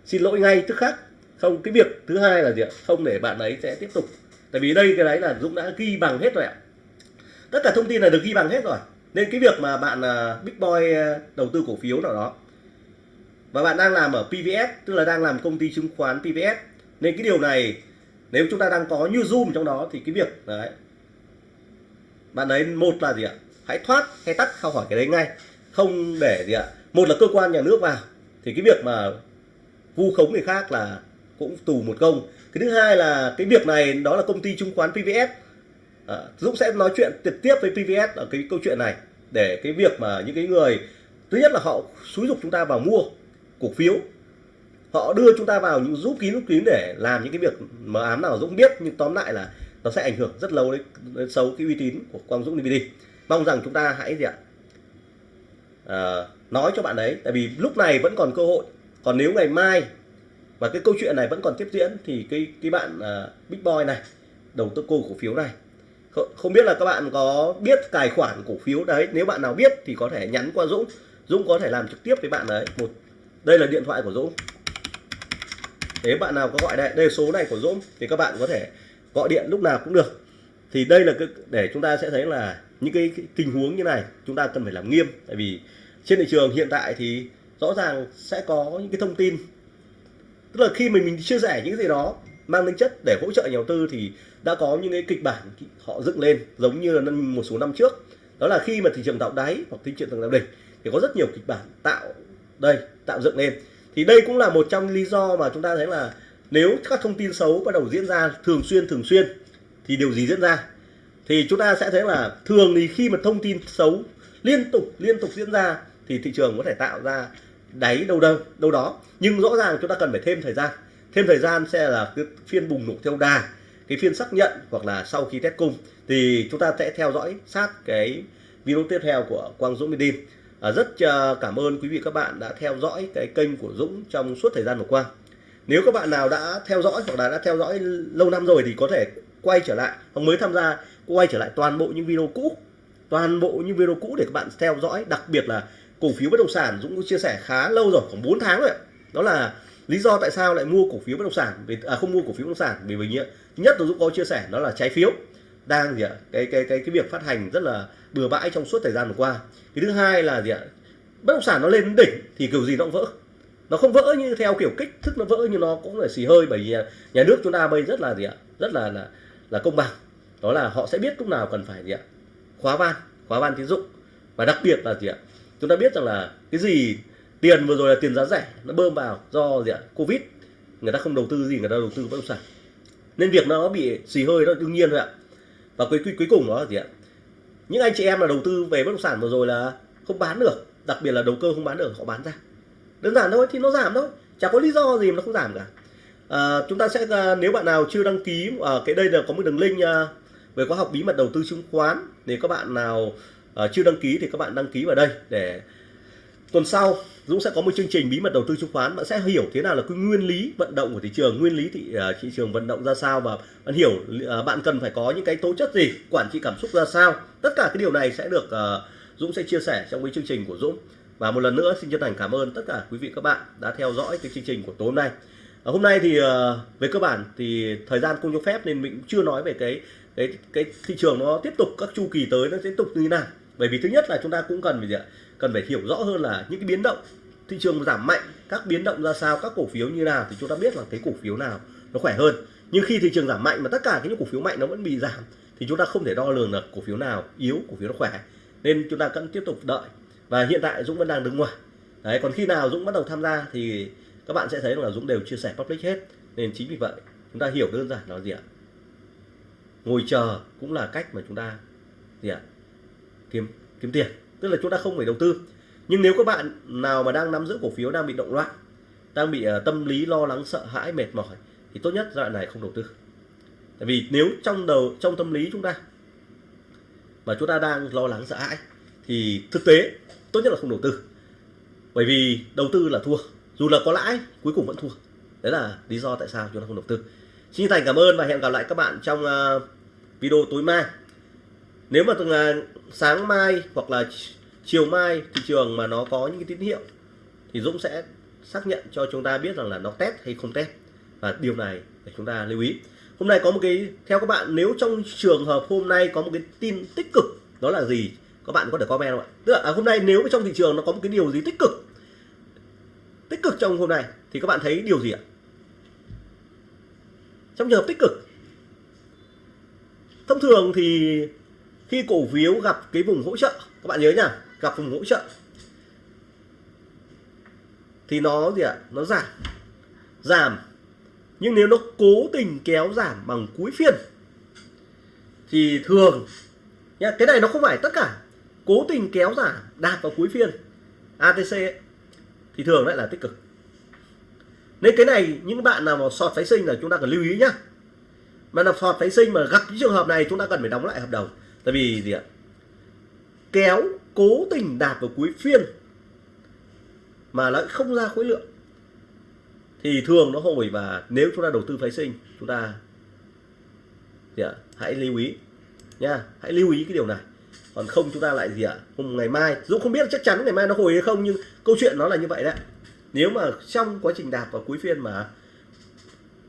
Xin lỗi ngay tức khắc. Không cái việc thứ hai là gì ạ? Không để bạn ấy sẽ tiếp tục. Tại vì đây cái đấy là Dũng đã ghi bằng hết rồi ạ. Tất cả thông tin là được ghi bằng hết rồi. Nên cái việc mà bạn uh, big boy uh, đầu tư cổ phiếu nào đó và bạn đang làm ở PVS tức là đang làm công ty chứng khoán PVS nên cái điều này nếu chúng ta đang có như zoom trong đó thì cái việc đấy bạn ấy một là gì ạ? Hãy thoát hay tắt không hỏi cái đấy ngay không để gì ạ. Một là cơ quan nhà nước vào thì cái việc mà vu khống người khác là cũng tù một công. Cái thứ hai là cái việc này đó là công ty chứng khoán PVS à, Dũng sẽ nói chuyện trực tiếp với PVS ở cái câu chuyện này để cái việc mà những cái người thứ nhất là họ xúi dục chúng ta vào mua cổ phiếu. Họ đưa chúng ta vào những rút kín rút kín để làm những cái việc mờ ám nào Dũng biết nhưng tóm lại là nó sẽ ảnh hưởng rất lâu đến, đến xấu cái uy tín của Quang Dũng DVD mong rằng chúng ta hãy gì ạ à, nói cho bạn ấy tại vì lúc này vẫn còn cơ hội. Còn nếu ngày mai và cái câu chuyện này vẫn còn tiếp diễn thì cái cái bạn à, big boy này đầu tư cô cổ phiếu này không biết là các bạn có biết tài khoản cổ phiếu đấy nếu bạn nào biết thì có thể nhắn qua Dũng. Dũng có thể làm trực tiếp với bạn đấy một đây là điện thoại của Dũng. Nếu bạn nào có gọi đây đây số này của Dũng thì các bạn có thể gọi điện lúc nào cũng được. Thì đây là cái để chúng ta sẽ thấy là những cái, tình huống như này chúng ta cần phải làm nghiêm. Tại vì trên thị trường hiện tại thì rõ ràng sẽ có những cái thông tin. Tức là khi mình mình chia sẻ những gì đó mang tính chất để hỗ trợ nhà đầu tư thì đã có những cái kịch bản họ dựng lên giống như là một số năm trước. Đó là khi mà thị trường tạo đáy hoặc thị trường tạo đỉnh thì có rất nhiều kịch bản tạo đây tạo dựng lên. Thì đây cũng là một trong lý do mà chúng ta thấy là nếu các thông tin xấu bắt đầu diễn ra thường xuyên thường xuyên thì điều gì diễn ra? Thì chúng ta sẽ thấy là thường thì khi mà thông tin xấu liên tục liên tục diễn ra thì thị trường có thể tạo ra đáy đâu đâu đâu đó. Nhưng rõ ràng chúng ta cần phải thêm thời gian. Thêm thời gian sẽ là cái phiên bùng nổ theo đà cái phiên xác nhận hoặc là sau khi test cung. Thì chúng ta sẽ theo dõi sát cái video tiếp theo của Quang Dũng Medin à, rất uh, cảm ơn quý vị các bạn đã theo dõi cái kênh của Dũng trong suốt thời gian vừa qua. Nếu các bạn nào đã theo dõi hoặc là đã theo dõi lâu năm rồi thì có thể quay trở lại hoặc mới tham gia quay trở lại toàn bộ những video cũ toàn bộ những video cũ để các bạn theo dõi. Đặc biệt là cổ phiếu bất động sản Dũng chia sẻ khá lâu rồi khoảng 4 tháng rồi đó là lý do tại sao lại mua cổ phiếu bất động sản vì à, không mua cổ phiếu bất động sản vì vì nhất là Dũng có chia sẻ đó là trái phiếu đang gì ạ cái cái cái cái việc phát hành rất là bừa bãi trong suốt thời gian vừa qua. Cái thứ hai là gì ạ bất động sản nó lên đỉnh thì kiểu gì nó cũng vỡ. Nó không vỡ như theo kiểu kích thước nó vỡ như nó cũng là xì hơi bởi vì nhà nước chúng ta bây rất là gì ạ rất là là là công bằng đó là họ sẽ biết lúc nào cần phải gì ạ? Khóa van khóa van tín dụng. Và đặc biệt là gì ạ? Chúng ta biết rằng là cái gì tiền vừa rồi là tiền giá rẻ nó bơm vào do gì ạ? Covid. Người ta không đầu tư gì người ta đầu tư bất động sản. Nên việc nó bị xì hơi nó đương nhiên thôi ạ. Và cuối cuối cùng đó là gì ạ? Những anh chị em là đầu tư về bất động sản vừa rồi là không bán được. Đặc biệt là đầu cơ không bán được họ bán ra. Đơn giản thôi thì nó giảm thôi. Chả có lý do gì mà nó không giảm cả. À, chúng ta sẽ à, nếu bạn nào chưa đăng ký ở à, cái đây là có một đường link à, về khóa học bí mật đầu tư chứng khoán. Nếu các bạn nào uh, chưa đăng ký thì các bạn đăng ký vào đây để tuần sau Dũng sẽ có một chương trình bí mật đầu tư chứng khoán. Bạn sẽ hiểu thế nào là cái nguyên lý vận động của thị trường nguyên lý thị uh, thị trường vận động ra sao và bạn hiểu uh, bạn cần phải có những cái tố chất gì quản trị cảm xúc ra sao. Tất cả cái điều này sẽ được uh, Dũng sẽ chia sẻ trong cái chương trình của Dũng. Và một lần nữa xin chân thành cảm ơn tất cả quý vị các bạn đã theo dõi cái chương trình của tối hôm nay. Hôm nay thì về cơ bản thì thời gian không cho phép nên mình chưa nói về cái cái cái thị trường nó tiếp tục các chu kỳ tới nó tiếp tục như thế nào? Bởi vì thứ nhất là chúng ta cũng cần phải gì ạ? Cần phải hiểu rõ hơn là những cái biến động, thị trường giảm mạnh, các biến động ra sao, các cổ phiếu như nào thì chúng ta biết là cái cổ phiếu nào nó khỏe hơn. Nhưng khi thị trường giảm mạnh mà tất cả những cổ phiếu mạnh nó vẫn bị giảm thì chúng ta không thể đo lường được cổ phiếu nào yếu, cổ phiếu nó khỏe. Nên chúng ta cần tiếp tục đợi. Và hiện tại Dũng vẫn đang đứng ngoài. Đấy, còn khi nào Dũng bắt đầu tham gia thì các bạn sẽ thấy là Dũng đều chia sẻ public hết. Nên chính vì vậy, chúng ta hiểu đơn giản là gì ạ? Ngồi chờ cũng là cách mà chúng ta gì ạ? Kiếm kiếm tiền. Tức là chúng ta không phải đầu tư. Nhưng nếu các bạn nào mà đang nắm giữ cổ phiếu đang bị động loạn đang bị uh, tâm lý lo lắng sợ hãi mệt mỏi thì tốt nhất giai đoạn này không đầu tư. Tại vì nếu trong đầu trong tâm lý chúng ta mà chúng ta đang lo lắng sợ hãi thì thực tế tốt nhất là không đầu tư. Bởi vì đầu tư là thua. Dù là có lãi cuối cùng vẫn thua. Đấy là lý do tại sao chúng ta không đầu tư xin thành cảm ơn và hẹn gặp lại các bạn trong ờ, video tối mai. Nếu mà ờ, sáng mai hoặc là chiều mai thị trường mà nó có những cái tín hiệu thì Dũng sẽ xác nhận cho chúng ta biết rằng là nó test hay không test. Và điều này để chúng ta lưu ý. Hôm nay có một cái theo các bạn nếu trong trường hợp hôm nay có một cái tin tích cực đó là gì? Các bạn có thể comment không ạ? Tức là à, hôm nay nếu trong thị trường nó có một cái điều gì tích cực tích cực trong hôm nay thì các bạn thấy điều gì ạ? Trong trường hợp tích cực thông thường thì khi cổ phiếu gặp cái vùng hỗ trợ các bạn nhớ nhá gặp vùng hỗ trợ thì nó gì ạ? Nó giảm. Giảm. Nhưng nếu nó cố tình kéo giảm bằng cuối phiên thì thường nhá, cái này nó không phải tất cả. Cố tình kéo giảm đạt vào cuối phiên ATC ấy, thì thường lại là tích cực nên cái này, những bạn nào mà sọt phái sinh là chúng ta cần lưu ý nhá. Mà là sọt phái sinh mà gặp những trường hợp này, chúng ta cần phải đóng lại hợp đồng. Tại vì gì ạ? Kéo, cố tình đạt vào cuối phiên mà lại không ra khối lượng. Thì thường nó hồi và nếu chúng ta đầu tư phái sinh, chúng ta gì ạ? Hãy lưu ý nha hãy lưu ý cái điều này. Còn không, chúng ta lại gì ạ? Hôm ngày mai dũng không biết, chắc chắn ngày mai nó hồi hay không, nhưng câu chuyện nó là như vậy đấy nếu mà trong quá trình đạt vào cuối phiên mà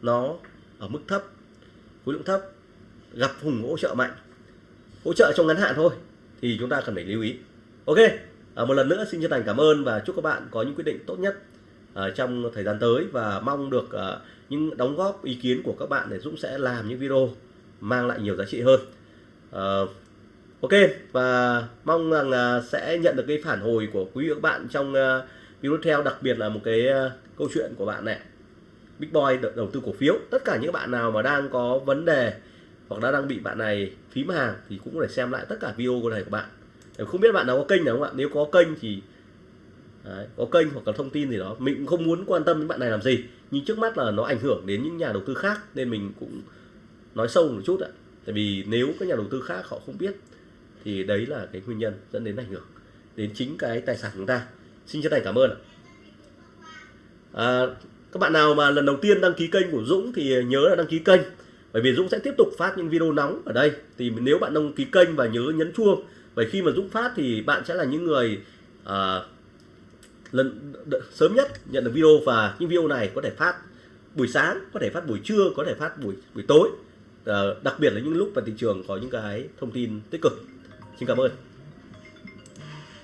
nó ở mức thấp khối lượng thấp gặp vùng hỗ trợ mạnh hỗ trợ trong ngắn hạn thôi thì chúng ta cần phải lưu ý. Ok à, một lần nữa xin chân thành cảm ơn và chúc các bạn có những quyết định tốt nhất à, trong thời gian tới và mong được à, những đóng góp ý kiến của các bạn để Dũng sẽ làm những video mang lại nhiều giá trị hơn. À, ok và mong rằng à, sẽ nhận được cái phản hồi của quý vị các bạn trong à, video theo đặc biệt là một cái ờ, câu chuyện của bạn này. Big Boy đầu tư cổ phiếu. Tất cả những bạn nào mà đang có vấn đề hoặc đã đang bị bạn này phím hàng thì cũng có thể xem lại tất cả video của này của bạn. Không biết bạn nào có kênh nào không ạ? Nếu có kênh thì đấy, có kênh hoặc là thông tin gì đó. Mình cũng không muốn quan tâm đến bạn này làm gì. Nhưng trước mắt là nó ảnh hưởng đến những nhà đầu tư khác nên mình cũng nói sâu một chút ạ. Tại vì nếu các nhà đầu tư khác họ không biết thì đấy là cái nguyên nhân dẫn đến ảnh hưởng đến chính cái tài sản của chúng ta xin chân thành cảm ơn ạ. À, các bạn nào mà lần đầu tiên đăng ký kênh của Dũng thì nhớ là đăng ký kênh. Bởi vì Dũng sẽ tiếp tục phát những video nóng ở đây. Thì nếu bạn đăng ký kênh và nhớ nhấn chuông bởi khi mà Dũng phát thì bạn sẽ là những người à, lần sớm nhất nhận được video và những video này có thể phát buổi sáng có thể phát buổi trưa có thể phát buổi buổi tối. À, đặc biệt là những lúc mà thị trường có những cái thông tin tích cực. Xin cảm ơn.